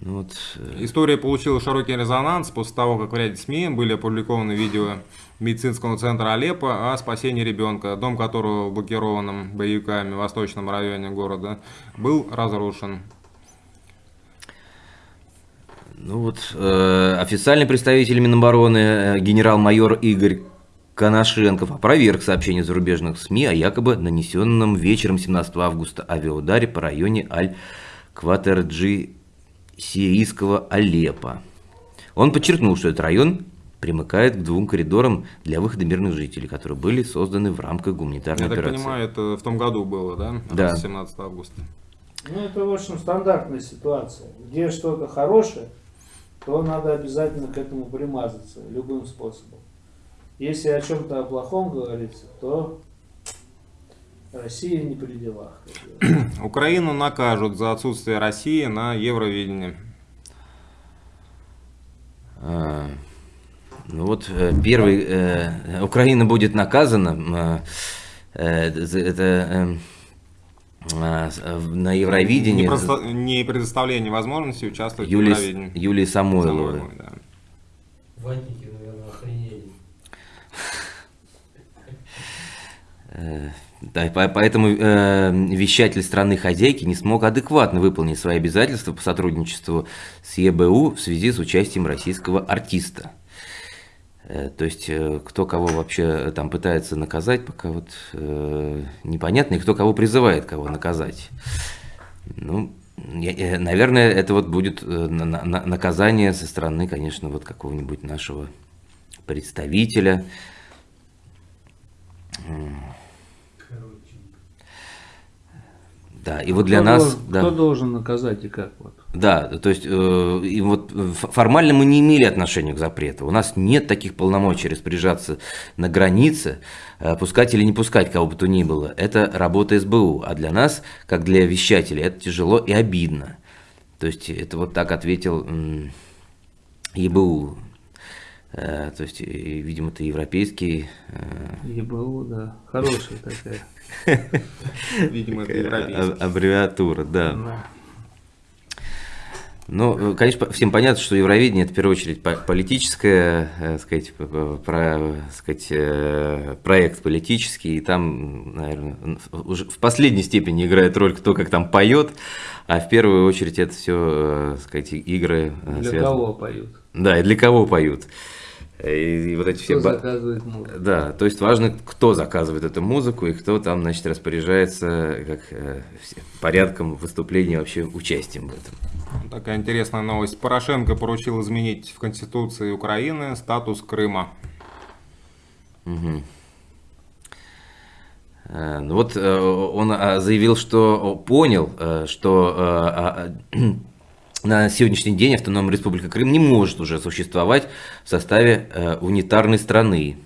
Ну вот, э, История получила широкий резонанс после того, как в ряде СМИ были опубликованы видео медицинского центра Алеппо о спасении ребенка, дом которого в блокированном боевиками в восточном районе города был разрушен. Ну вот, э, официальный представитель Минобороны э, генерал-майор Игорь Коношенков опроверг сообщение зарубежных СМИ о якобы нанесенном вечером 17 августа авиаударе по районе Аль-Кватерджи сирийского Алеппо. Он подчеркнул, что этот район примыкает к двум коридорам для выхода мирных жителей, которые были созданы в рамках гуманитарной Я так операции. понимаю, это в том году было, да? Да. 17 августа. Ну, это, в общем, стандартная ситуация. Где что-то хорошее, то надо обязательно к этому примазаться любым способом. Если о чем-то о плохом говорится, то Россия не при делах. Украину накажут за отсутствие России на Евровидении. Ну вот э, первый, э, Украина будет наказана, э, э, это э, а, с- э, на Евровидении Не, просто- не предоставление возможности участвовать в Юлии, Евровидении. Юлии Самойловой. Самойловой, да. Ватники, наверное, охренели. Э, Да, поэтому э, вещатель страны хозяйки не смог адекватно выполнить свои обязательства по сотрудничеству с ЕБУ в связи с участием российского артиста. Э, То есть, э, кто кого вообще там пытается наказать, пока вот э, непонятно, и кто кого призывает кого наказать. Ну, я- э, наверное, это вот будет э, на- на- на- наказание со стороны, конечно, вот какого-нибудь нашего представителя. Да, и вот для Кто нас... должен- да. Кто должен наказать и как? Вот. Да, то есть э, и вот ф- формально мы не имели отношения к запрету. У нас нет таких полномочий распоряжаться на границе, э, пускать или не пускать кого бы то ни было. Это работа СБУ. А для нас, как для вещателей, это тяжело и обидно. То есть это вот так ответил м, ЕБУ. Э, То есть, и, видимо, это европейский э, ЕБУ, да. Хорошая такая. Видимо, это европейский. аббревиатура, да. Ну, э, конечно, всем понятно, что Евровидение это в первую очередь по- политическое, э, сказать, про, сказать, э, проект политический, и там, наверное, уже в последней степени играет роль кто как там поет, а в первую очередь это все, сказать, игры. э, Для связаны- кого поют? Да, и для кого поют. И, и вот эти все. Кто ба- заказывает музыку? Да, то есть важно, кто заказывает эту музыку и кто там, значит, распоряжается как э, все- порядком выступления, вообще участием в этом. Такая интересная новость. Порошенко поручил изменить в Конституции Украины статус Крыма. Э, Ну вот э, он а, заявил, что понял, э, что э, а, а, на сегодняшний день Автономная Республика Крым не может уже существовать в составе э, унитарной страны.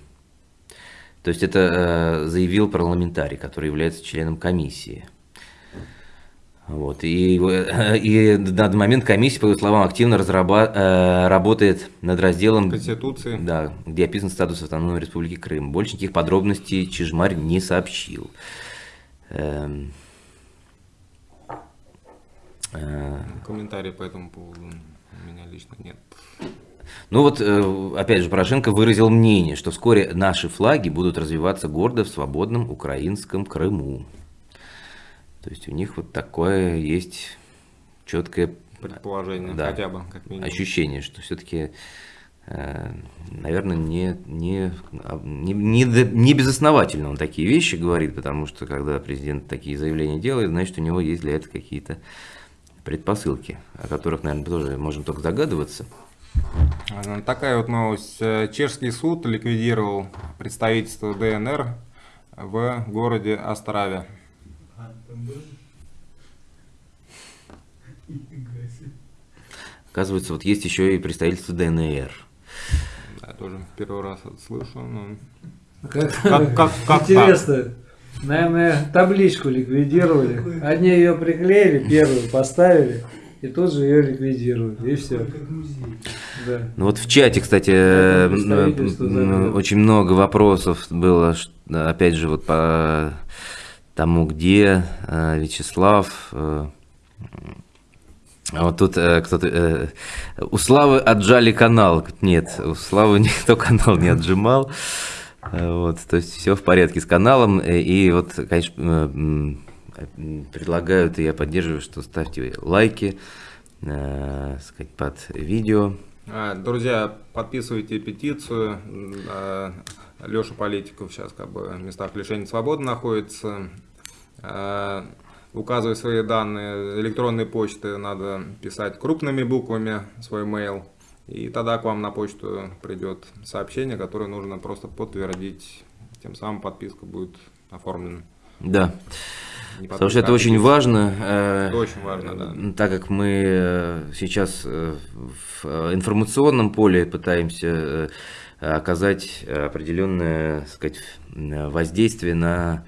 То есть это э, заявил парламентарий, который является членом комиссии. Вот. И, э, и на данный момент комиссия, по его словам, активно разраба- э, работает над разделом, Конституции. да, где описан статус автономной республики Крым. Больше никаких подробностей Чижмарь не сообщил. Эм, Комментарий по этому поводу у меня лично нет. Ну вот, э, опять же, Порошенко выразил мнение, что вскоре наши флаги будут развиваться гордо в свободном украинском Крыму. То есть у них вот такое есть четкое Предположение, Да. хотя бы, как минимум. ощущение, что все-таки, наверное, не, не, не, не безосновательно он такие вещи говорит, потому что когда президент такие заявления делает, значит, у него есть для этого какие-то предпосылки, о которых, наверное, тоже можем только догадываться. А, Такая вот новость. Э, Чешский суд ликвидировал представительство ДНР в городе Острове. Оказывается, вот есть еще и представительство ДНР. Да, тоже первый раз это слышу. но Как, Как- как- как интересно, наверное, табличку ликвидировали. Одни ее приклеили, первую поставили, и тут же ее ликвидируют, и все. Да. Ну вот в чате, кстати, заберут. очень много вопросов было, опять же, вот по тому, где э, Вячеслав. э, а Вот тут э, кто-то... э, У Славы отжали канал. Нет, у Славы никто канал не отжимал. Э, Вот, то есть все в порядке с каналом. э, И вот, конечно, э, предлагают, и я поддерживаю, что ставьте лайки сказать, под видео. А, Друзья, подписывайте петицию. Леша Политиков сейчас как бы в местах лишения свободы находится. Указывая свои данные электронной почты, надо писать крупными буквами свой mail. И тогда к вам на почту придет сообщение, которое нужно просто подтвердить. Тем самым подписка будет оформлена. Да, Не потому что это а очень важно. э, Это очень важно, да. Так как мы э, сейчас э, в информационном поле пытаемся оказать определенное так сказать, воздействие на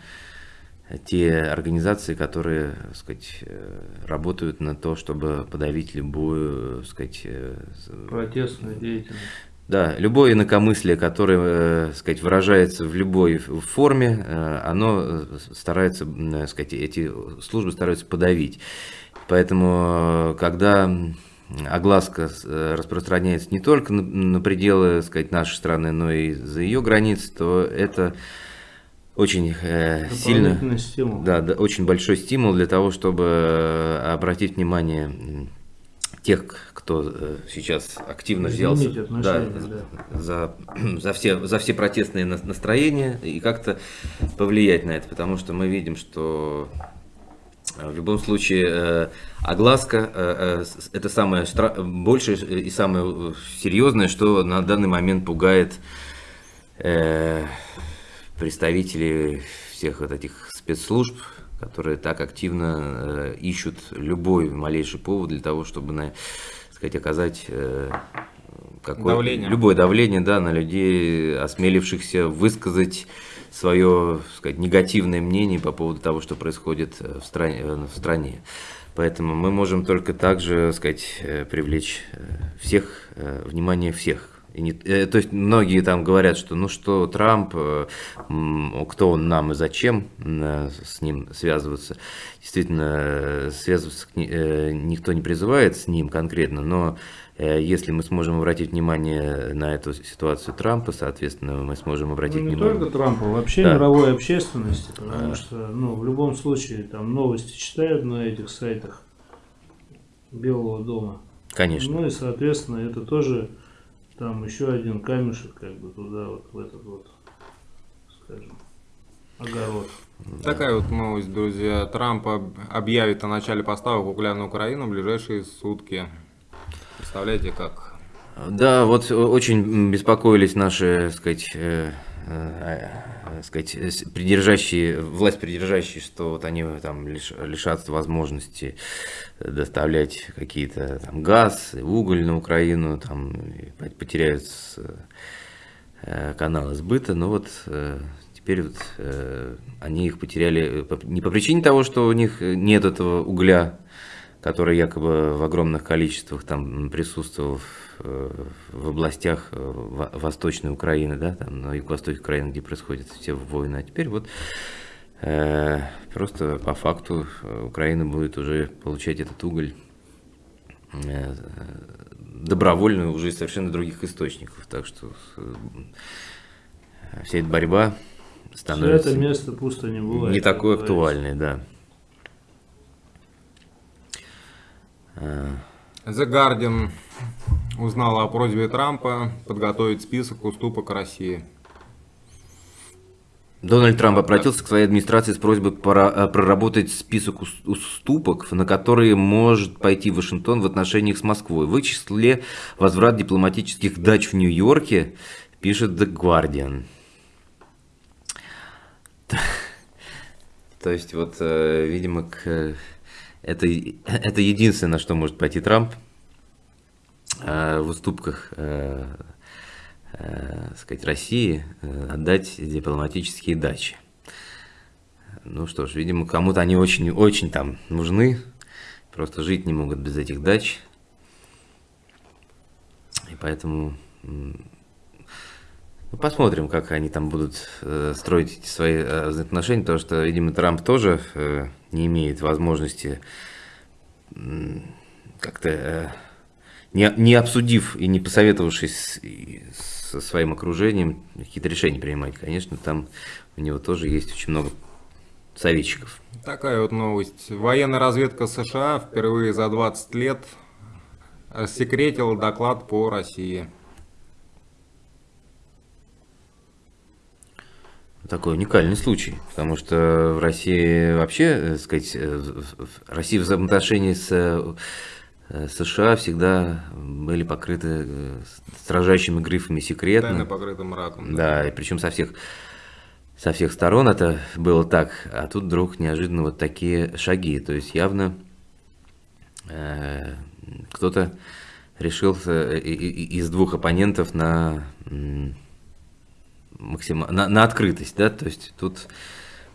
те организации, которые так сказать, э, работают на то, чтобы подавить любую так сказать, э, Протестная деятельность. да, любое инакомыслие, которое, э, сказать, выражается в любой форме, оно старается, э, сказать, эти службы стараются подавить. Поэтому, когда огласка распространяется не только на, пределы, сказать, нашей страны, но и за ее границы, то это очень э, сильно... Стимул. Да, да, очень большой стимул для того, чтобы э, обратить внимание тех, кто э, сейчас активно взялся Изменить да, отношение, за, за, все, за все протестные на- настроения и как-то повлиять на это, потому что мы видим, что э, в любом случае э, огласка э, это самое большее и самое серьезное, что на данный момент пугает э, представителей всех вот этих спецслужб, которые так активно э, ищут любой малейший повод для того, чтобы, на, сказать, оказать э, какое, Давление. любое давление да, на людей, осмелившихся высказать свое сказать, негативное мнение по поводу того, что происходит э, в стране. э, В стране. Поэтому мы можем только также сказать, э, привлечь всех, внимание всех. И не- э, то есть многие там говорят, что ну что Трамп, э, кто он нам и зачем э, с ним связываться. Действительно, э, связываться э, никто не призывает с ним конкретно, но э, если мы сможем обратить внимание на эту ситуацию Трампа, соответственно, мы сможем обратить Ну, не внимание. только Трампа, вообще Да. мировой общественности, потому А. что, ну, в любом случае, там новости читают на этих сайтах Белого дома. Конечно. Ну и, соответственно, это тоже там еще один камешек, как бы туда, вот в этот вот, скажем, огород. Такая вот новость, друзья. Трамп об- объявит о начале поставок угля на Украину в ближайшие сутки. Представляете, как? Да, вот э, очень беспокоились наши, так сказать, э, э, э, сказать, э, придержащие, власть придержащие, что вот они там лиш- лишатся возможности доставлять какие-то там газ, уголь на Украину, там потеряют э, каналы сбыта. Но вот э, теперь вот, э, они их потеряли э, по- не по причине того, что у них нет этого угля, который якобы в огромных количествах там присутствовал э, в областях э, во- Восточной Украины, да, там на юго-востоке Украины, где происходят все войны. А теперь вот э, просто по факту э, Украина будет уже получать этот уголь э, добровольно уже из совершенно других источников. Так что э, вся эта борьба Это становится место пусто не бывает. не такой актуальной, да. The Guardian узнала о просьбе Трампа подготовить список уступок России. Дональд Трамп обратился к своей администрации с просьбой э, проработать список ус- уступок, на которые может пойти Вашингтон в отношениях с Москвой. В числе возврат дипломатических дач в Нью-Йорке, пишет The Guardian. То есть, вот, э, видимо, к, это, это единственное, на что может пойти Трамп э, в уступках э, э, сказать, России отдать дипломатические дачи. Ну что ж, видимо, кому-то они очень-очень там нужны, просто жить не могут без этих дач. И поэтому ну, посмотрим, как они там будут э, строить эти свои э, взаимоотношения, потому что, видимо, Трамп тоже э, не имеет возможности как-то э, не, не обсудив и не посоветовавшись с- со своим окружением, какие-то решения принимать. Конечно, там у него тоже есть очень много советчиков. Такая вот новость. Военная разведка США впервые за 20 лет рассекретила доклад по России. Такой уникальный случай, потому что в России вообще, э, сказать, э, в- Россия взаимоотношении с э, США всегда были покрыты строжайшими грифами Тайно секретно. покрытым мраком. Да, и причем со всех, со всех сторон это было так, а тут вдруг неожиданно вот такие шаги. То есть явно э, кто-то решил из двух оппонентов на, м, максима- на, на открытость, да, то есть тут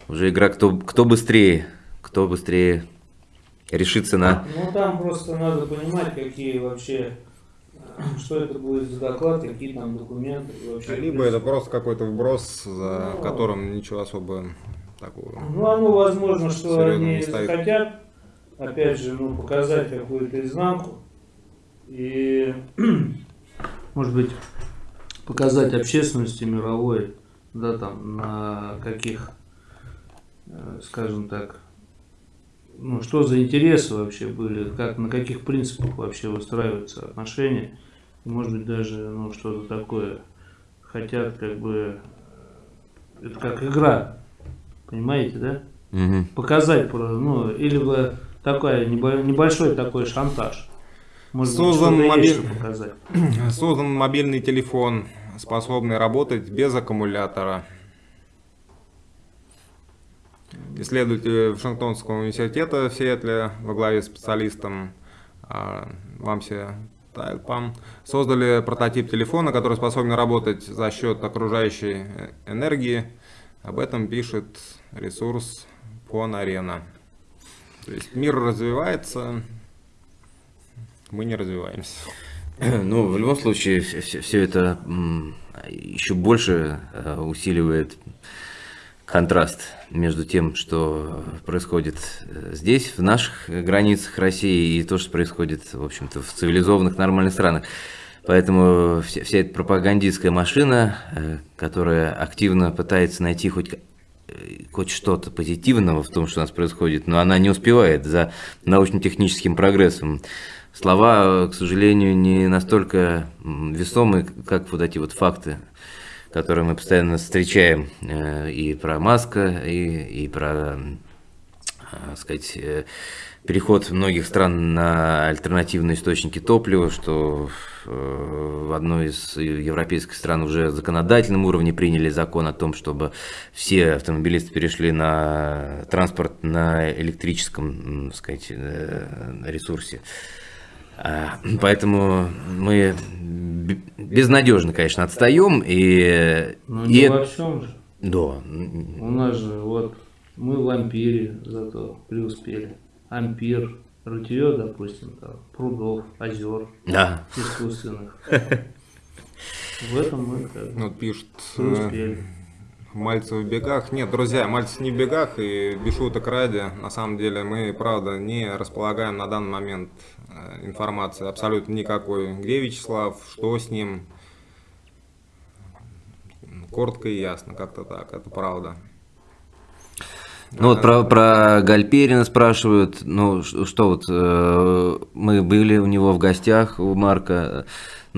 уже игра, кто, кто быстрее, кто быстрее решится на... Ну там просто надо понимать, какие вообще, э, что это будет за доклад, какие там документы. вообще. Либо это просто какой-то вброс, за Ну. которым ничего особо такого. Ну, оно возможно, что они захотят, опять же, ну, показать какую-то изнанку. И, может быть, показать общественности мировой, да, там, на каких, э, скажем так, ну, что за интересы вообще были, как, на каких принципах вообще выстраиваются отношения. И, может быть, даже, ну, что-то такое хотят, как бы, э, это как игра, понимаете, да? Мгм. показать, про- ну, или бы такой небо- небольшой такой шантаж. Может Создан мобиль-. Создан мобильный телефон, способный работать без аккумулятора. Исследователи Вашингтонского университета в Сиэтле во главе с специалистом а, Вамси Тайлпам создали прототип телефона, который способен работать за счет окружающей э, энергии. Об этом пишет ресурс Пон Арена. То есть мир развивается, мы не развиваемся. Ну, в любом случае, все, это м, еще больше э, усиливает контраст между тем, что происходит э, здесь, в наших границах России, и то, что происходит, в общем-то, в цивилизованных нормальных странах. Поэтому вся, вся эта пропагандистская машина, э, которая активно пытается найти хоть, хоть что-то позитивного в том, что у нас происходит, но она не успевает за научно-техническим прогрессом. Слова, к сожалению, не настолько весомы, как вот эти вот факты, которые мы постоянно встречаем э, и про Маска, и, и про, э, сказать, э, переход многих стран на альтернативные источники топлива, что э, в одной из европейских стран уже в законодательном уровне приняли закон о том, чтобы все автомобилисты перешли на транспорт на электрическом, м, сказать, ресурсе. А, Поэтому мы безнадежно, конечно, отстаем, и, Ну, и не это- во всем же. Да. У нас же вот мы в Ампире зато преуспели. Ампир, рутье, допустим, там, прудов, озер Да. искусственных. В этом мы как пишут, э, преуспели. Мальцев в бегах. Нет, друзья, Мальцев не в бегах и без шуток ради. На самом деле мы, правда, не располагаем на данный момент э, информации абсолютно никакой. Где Вячеслав, что с ним. Коротко и ясно, как-то так, это правда. Ну вот про, про Гальперина спрашивают, ну что вот, э, мы были у него в гостях, у Марка,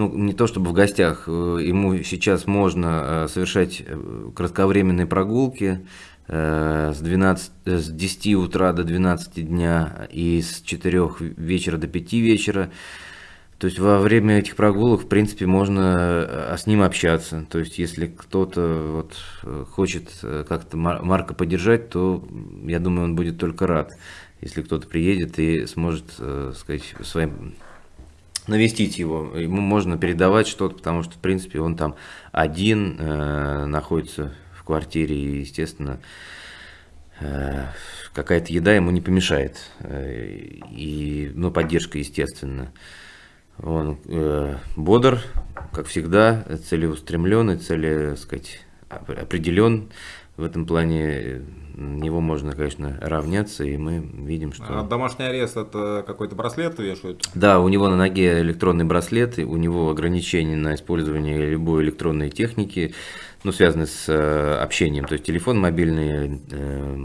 ну не то чтобы в гостях, э, ему сейчас можно э, совершать э, кратковременные прогулки с, 12, э, с 10 утра до 12 дня и с 4 вечера до 5 вечера. То есть во время этих прогулок, в принципе, можно с ним общаться. То есть если кто-то вот хочет как-то Мар- Марка поддержать, то я думаю, он будет только рад, если кто-то приедет и сможет, сказать, своим навестить его. Ему можно передавать что-то, потому что, в принципе, он там один э, находится в квартире, и, естественно, э, какая-то еда ему не помешает. Э, И, ну, поддержка, естественно. Он э, бодр, как всегда, целеустремленный, цели, сказать, оп- определен. В этом плане э, него можно, конечно, равняться, и мы видим, что... А домашний арест это какой-то браслет вешают? Да, у него на ноге электронный браслет, и у него ограничения на использование любой электронной техники, ну, связанной с э, общением, то есть телефон мобильный, э,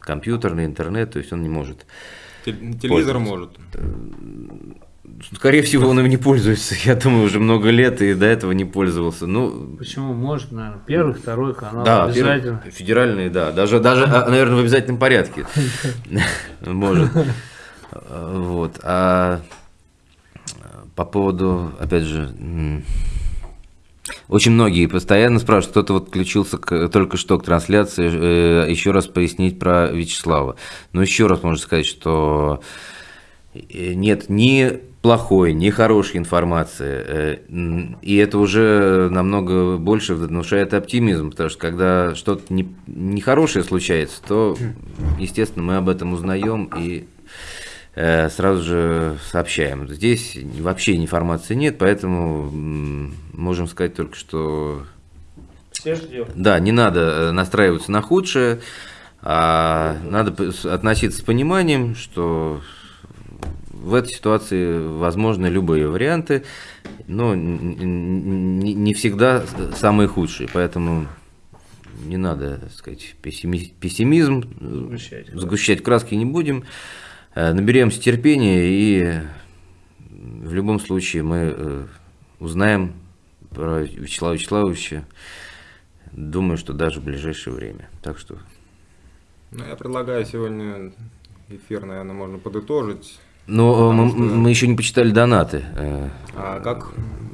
компьютерный, интернет, то есть он не может. Тел- Телевизор может. Скорее всего, он им не пользуется, я думаю, уже много лет и до этого не пользовался. Ну, Почему может, наверное, первый, второй канал да, обязательно. первый- федеральные, да, даже, даже, а, наверное, в обязательном порядке может. Вот, а по поводу, опять же, очень многие постоянно спрашивают, кто-то вот включился к- только что к трансляции, э, еще раз пояснить про Вячеслава. Но еще раз можно сказать, что э, нет ни плохой, ни хорошей информации. э, И это уже намного больше внушает оптимизм, потому что когда что-то не- нехорошее случается, то, естественно, мы об этом узнаем и э, сразу же сообщаем. Здесь вообще информации нет, поэтому можем сказать только, что Все ждем. да, не надо э, настраиваться на худшее, а надо относиться с пониманием, что в этой ситуации возможны любые варианты, но не всегда самые худшие, поэтому не надо, так сказать, пессими- пессимизм, э, Сгущать, да. сгущать краски не будем, Э, наберемся терпения и в любом случае мы э, узнаем про Вячеслава Вячеславовича, думаю, что даже в ближайшее время. Так что Ну, я предлагаю сегодня эфир, наверное, можно подытожить. Но э, мы, что- мы еще не почитали донаты. Э, А как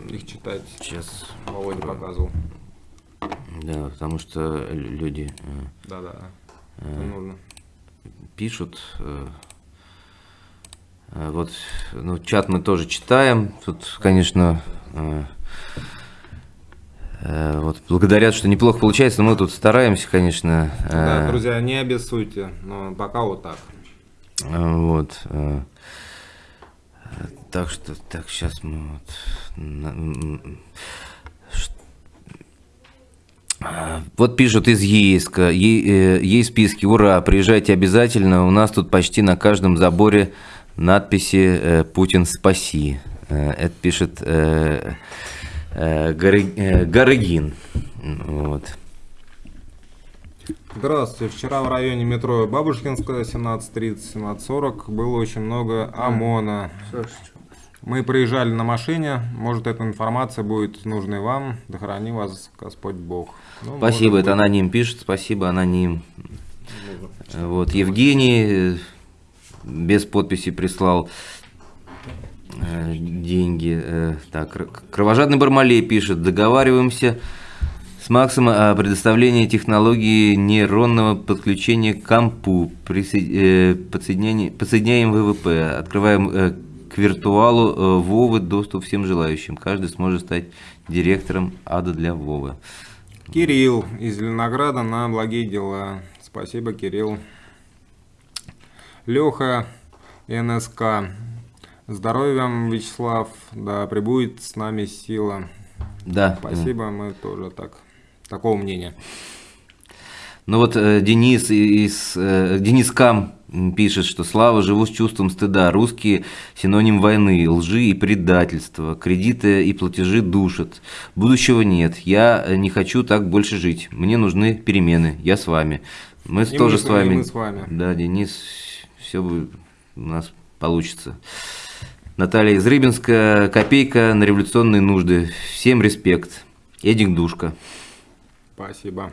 их читать? Сейчас, Володя показывал. да, потому что лю- люди э, Да-да. Нужно. пишут. э, Вот, ну, чат мы тоже читаем. Тут, конечно, э, э, вот благодарят, что неплохо получается, но мы тут стараемся, конечно. э, Да, друзья, не обессудьте, но пока вот так. Вот. Так что, так, сейчас мы вот... А, Вот пишут из Ейска, э, есть списки, ура, приезжайте обязательно, у нас тут почти на каждом заборе надписи э, «Путин спаси». Э, Это пишет Горы- Горыгин. Вот. Здравствуйте. Вчера в районе метро Бабушкинская, 17.30-17.40 было очень много ОМОНа. Мы проезжали на машине. Может, эта информация будет нужной вам. Да храни вас Господь Бог. Ну, Спасибо, это быть, аноним пишет, спасибо, аноним. нужно. Вот, Евгений э, без подписи прислал э, деньги. Э, Так, Кр- Кровожадный Бармалей пишет, договариваемся с Максом о предоставлении технологии нейронного подключения к компу, э, подсоединяем ВВП, открываем э, к виртуалу э, Вовы доступ всем желающим. Каждый сможет стать директором ада для Вовы. Кирилл из Зеленограда на благие дела. Спасибо, Кирилл. Леха, НСК. Здоровья вам, Вячеслав. Да, прибудет с нами сила. Да. Спасибо, мы тоже так, такого мнения. Ну вот э, Денис из э, Денис Кам пишет, что Слава живу с чувством стыда. Русские синоним войны, лжи и предательства. Кредиты и платежи душат. Будущего нет. Я не хочу так больше жить. Мне нужны перемены. Я с вами. Мы И тоже мы с вами. мы с вами. Да, Денис, все у нас получится. Наталья из Рыбинска. Копейка на революционные нужды. Всем респект. Эдик Душка. Спасибо.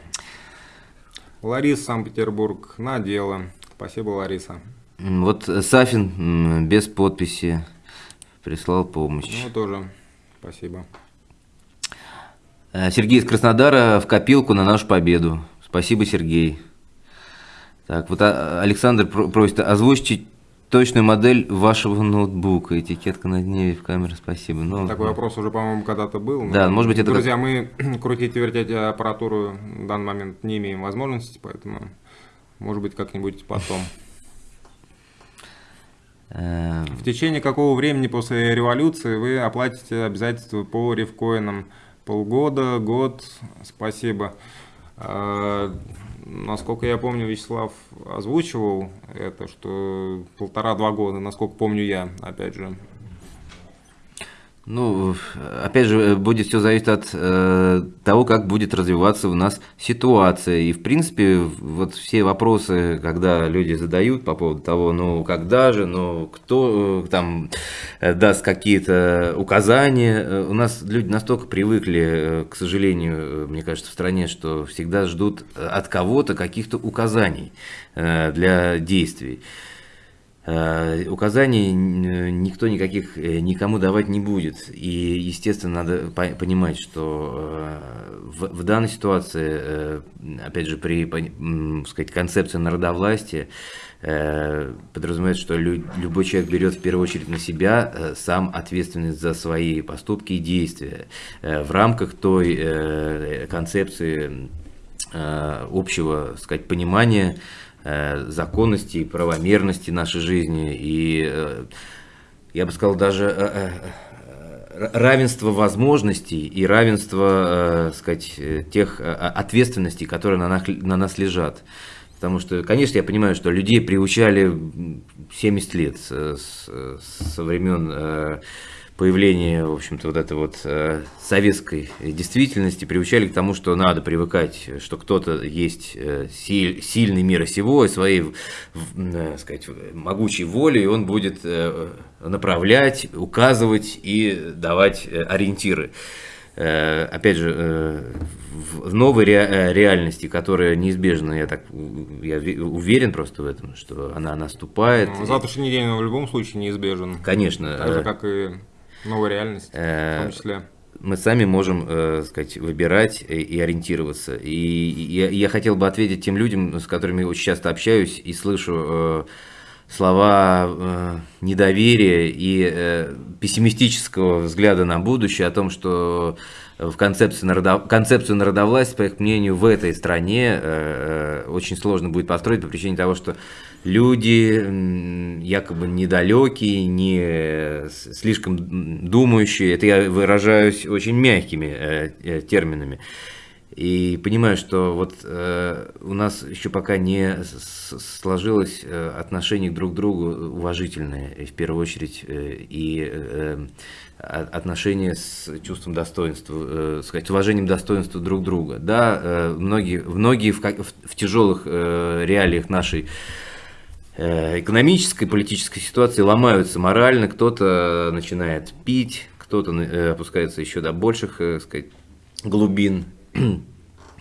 Лариса, Санкт-Петербург, на дело. Спасибо, Лариса. Вот э, Сафин без подписи прислал помощь. Ну, тоже спасибо. Э, Сергей из Краснодара в копилку на нашу победу. Спасибо, Сергей. Так, вот а, Александр про- просит озвучить точную модель вашего ноутбука. Этикетка на дне в камеру, спасибо. Ну, Такой вопрос уже, по-моему, когда-то был. Да, может быть, это Друзья, мы крутить и вертеть аппаратуру в данный момент не имеем возможности, поэтому, может быть, как-нибудь потом. э, В течение какого времени после революции вы оплатите обязательства по ревкоинам? Полгода, год? Спасибо. Насколько я помню, Вячеслав озвучивал это, что полтора-два года, насколько помню я, опять же. Ну, опять же, будет все зависеть от э, того, как будет развиваться у нас ситуация. И, в принципе, вот все вопросы, когда люди задают по поводу того, ну, когда же, ну, кто э, там э, даст какие-то указания, э, у нас люди настолько привыкли, э, к сожалению, э, мне кажется, в стране, что всегда ждут э, от кого-то каких-то указаний э, для действий. Э, Указаний никто никаких э, никому давать не будет. И, естественно, надо по- понимать, что э, в, в данной ситуации, опять же, при сказать, концепции народовластия, подразумевается, что лю- любой человек берет в первую очередь на себя сам ответственность за свои поступки и действия в рамках той концепции общего, сказать, понимания законности и правомерности нашей жизни и, э, я бы сказал, даже э, э, равенство возможностей и равенство, э, сказать, э, тех э, ответственностей, которые на нас, на нас лежат. Потому что, конечно, я понимаю, что людей приучали м, 70 лет со времен появления, в общем-то, вот этой вот э, советской действительности, приучали к тому, что надо привыкать, что кто-то есть э, силь- сильный мира сего, и своей, э, сказать, могучей волей, он будет э, направлять, указывать и давать э, ориентиры. Э, опять же, э, в новой ре- э, реальности, которая неизбежна, я так я ве- уверен просто в этом, что она наступает. Ну, Завтрашний день в любом случае неизбежен. Конечно, Так же, как и новая реальность, в э, том числе. мы сами можем, э, сказать, выбирать и, ориентироваться. И, я, я хотел бы ответить тем людям, с которыми очень часто общаюсь и слышу э, слова э, недоверия и э, пессимистического взгляда на будущее о том, что в концепции народов... концепцию народовластия, по их мнению, в этой стране э, э, очень сложно будет построить по причине того, что люди якобы недалекие, не э, слишком думающие, это я выражаюсь очень мягкими э, э, терминами. И понимаю, что вот э, у нас еще пока не сложилось э, отношение друг к другу уважительное, и в первую очередь, э, и э, о- отношения с чувством достоинства, э, сказать, уважением достоинства друг друга. Да, э, многие, многие в, в- в тяжелых э, реалиях нашей э, экономической, политической ситуации ломаются морально, кто-то начинает пить, кто-то э, опускается еще до больших, э, сказать, глубин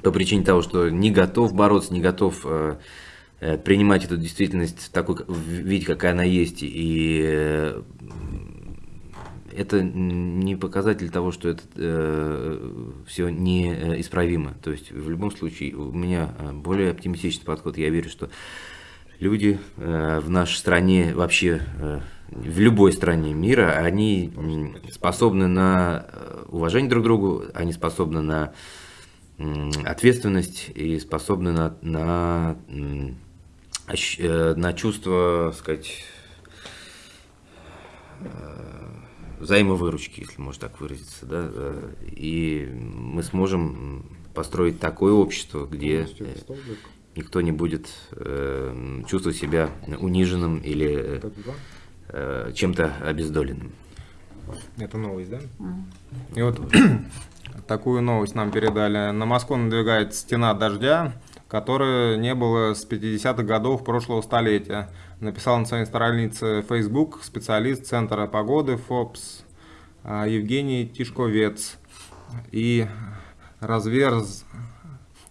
по причине того, что не готов бороться, не готов э, э, принимать эту действительность такой виде, какая она есть, и э, это не показатель того, что это все неисправимо. То есть в любом случае у меня э, более оптимистичный подход. Я верю, что люди э, в нашей стране, вообще э, в любой стране мира, они способны на э, уважение друг к другу, они способны на ответственность и способны на, на, на чувство, сказать, взаимовыручки, если можно так выразиться, да, и мы сможем построить такое общество, где никто не будет э, чувствовать себя униженным или э, чем-то обездоленным. Это новость, да? И вот такую новость нам передали. На Москву надвигается стена дождя, которой не было с 50-х годов прошлого столетия. Написал на своей странице Facebook специалист Центра погоды ФОПС а, Евгений Тишковец. И разверз,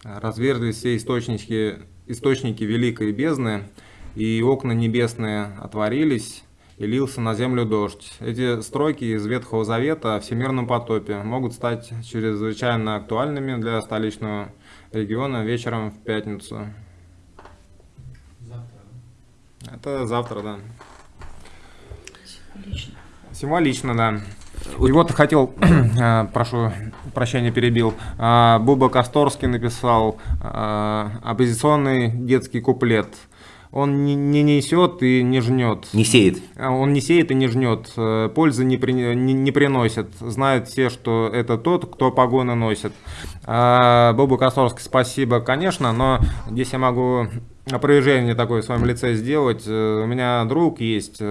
разверзлись все источники, источники великой бездны, и окна небесные отворились, и лился на землю дождь. Эти строки из Ветхого Завета о всемирном потопе могут стать чрезвычайно актуальными для столичного региона вечером в пятницу. Завтра. Это завтра, да. Лично. Символично, да. И вот хотел, э, прошу прощения, перебил, э, Буба Косторский написал э, оппозиционный детский куплет. Он не, не несет и не жнет. Не сеет. Он не сеет и не жнет, пользы не, при- не, не приносит. Знают все, что это тот, кто погоны носит. А, Бобу Косторский спасибо, конечно, но здесь я могу опровержение такое в своем лице сделать. У меня друг есть,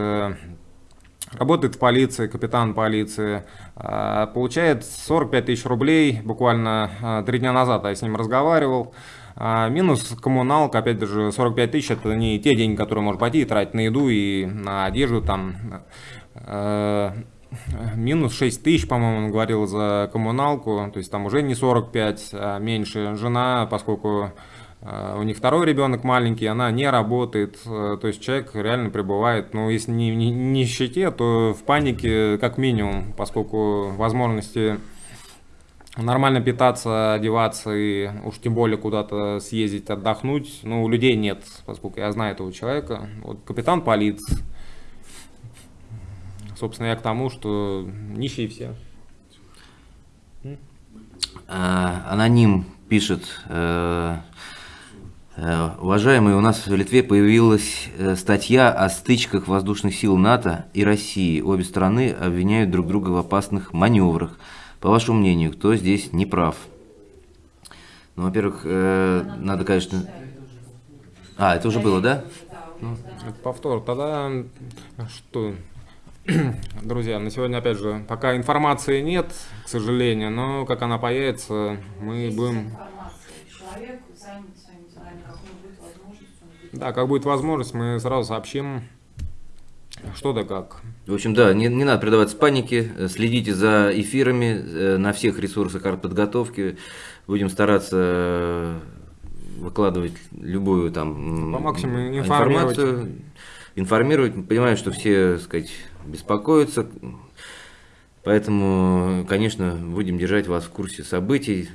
работает в полиции, капитан полиции, а, получает 45 тысяч рублей, буквально а, три дня назад я с ним разговаривал. А, Минус коммуналка, опять же, 45 тысяч, это не те деньги, которые можно пойти и тратить на еду и на одежду там. Минус 6 тысяч, по-моему, он говорил за коммуналку, то есть там уже не 45, а меньше. Жена, поскольку у них второй ребенок маленький, она не работает, э, то есть человек реально пребывает, ну, если не в ни- нищете, то в панике как минимум, поскольку возможности нормально питаться, одеваться и уж тем более куда-то съездить, отдохнуть, ну, у людей нет, поскольку я знаю этого человека. Вот капитан полиции. Собственно, я к тому, что нищие все. А, Аноним пишет, э, э, уважаемые, у нас в Литве появилась э, статья о стычках воздушных сил НАТО и России. Обе страны обвиняют друг друга в опасных маневрах. По вашему мнению, кто здесь не прав? Ну, во-первых, э, надо, конечно... А, это уже было, да? Это повтор. Тогда что, друзья, на сегодня, опять же, пока информации нет, к сожалению, но как она появится, мы будем... Человек занят своими делами, как у него будет возможность, он будет Да, как будет возможность, мы сразу сообщим, что да как. В общем, да, не, не надо предаваться панике, э, следите за эфирами э, на всех ресурсах артподготовки. Будем стараться э, выкладывать любую там По максимуму информацию, информировать. Понимаю, что все, так сказать, беспокоятся, поэтому, конечно, будем держать вас в курсе событий.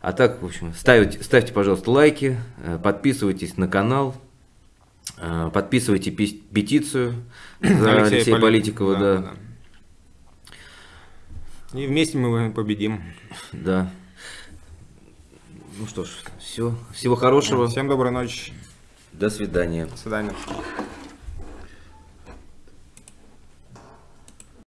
А так, в общем, ставьте, ставьте пожалуйста, лайки, подписывайтесь на канал, подписывайте пи- петицию за Алексея, Политикова, да. И вместе мы победим. Да. Ну что ж, все. Всего хорошего. Всем доброй ночи. До свидания. До свидания.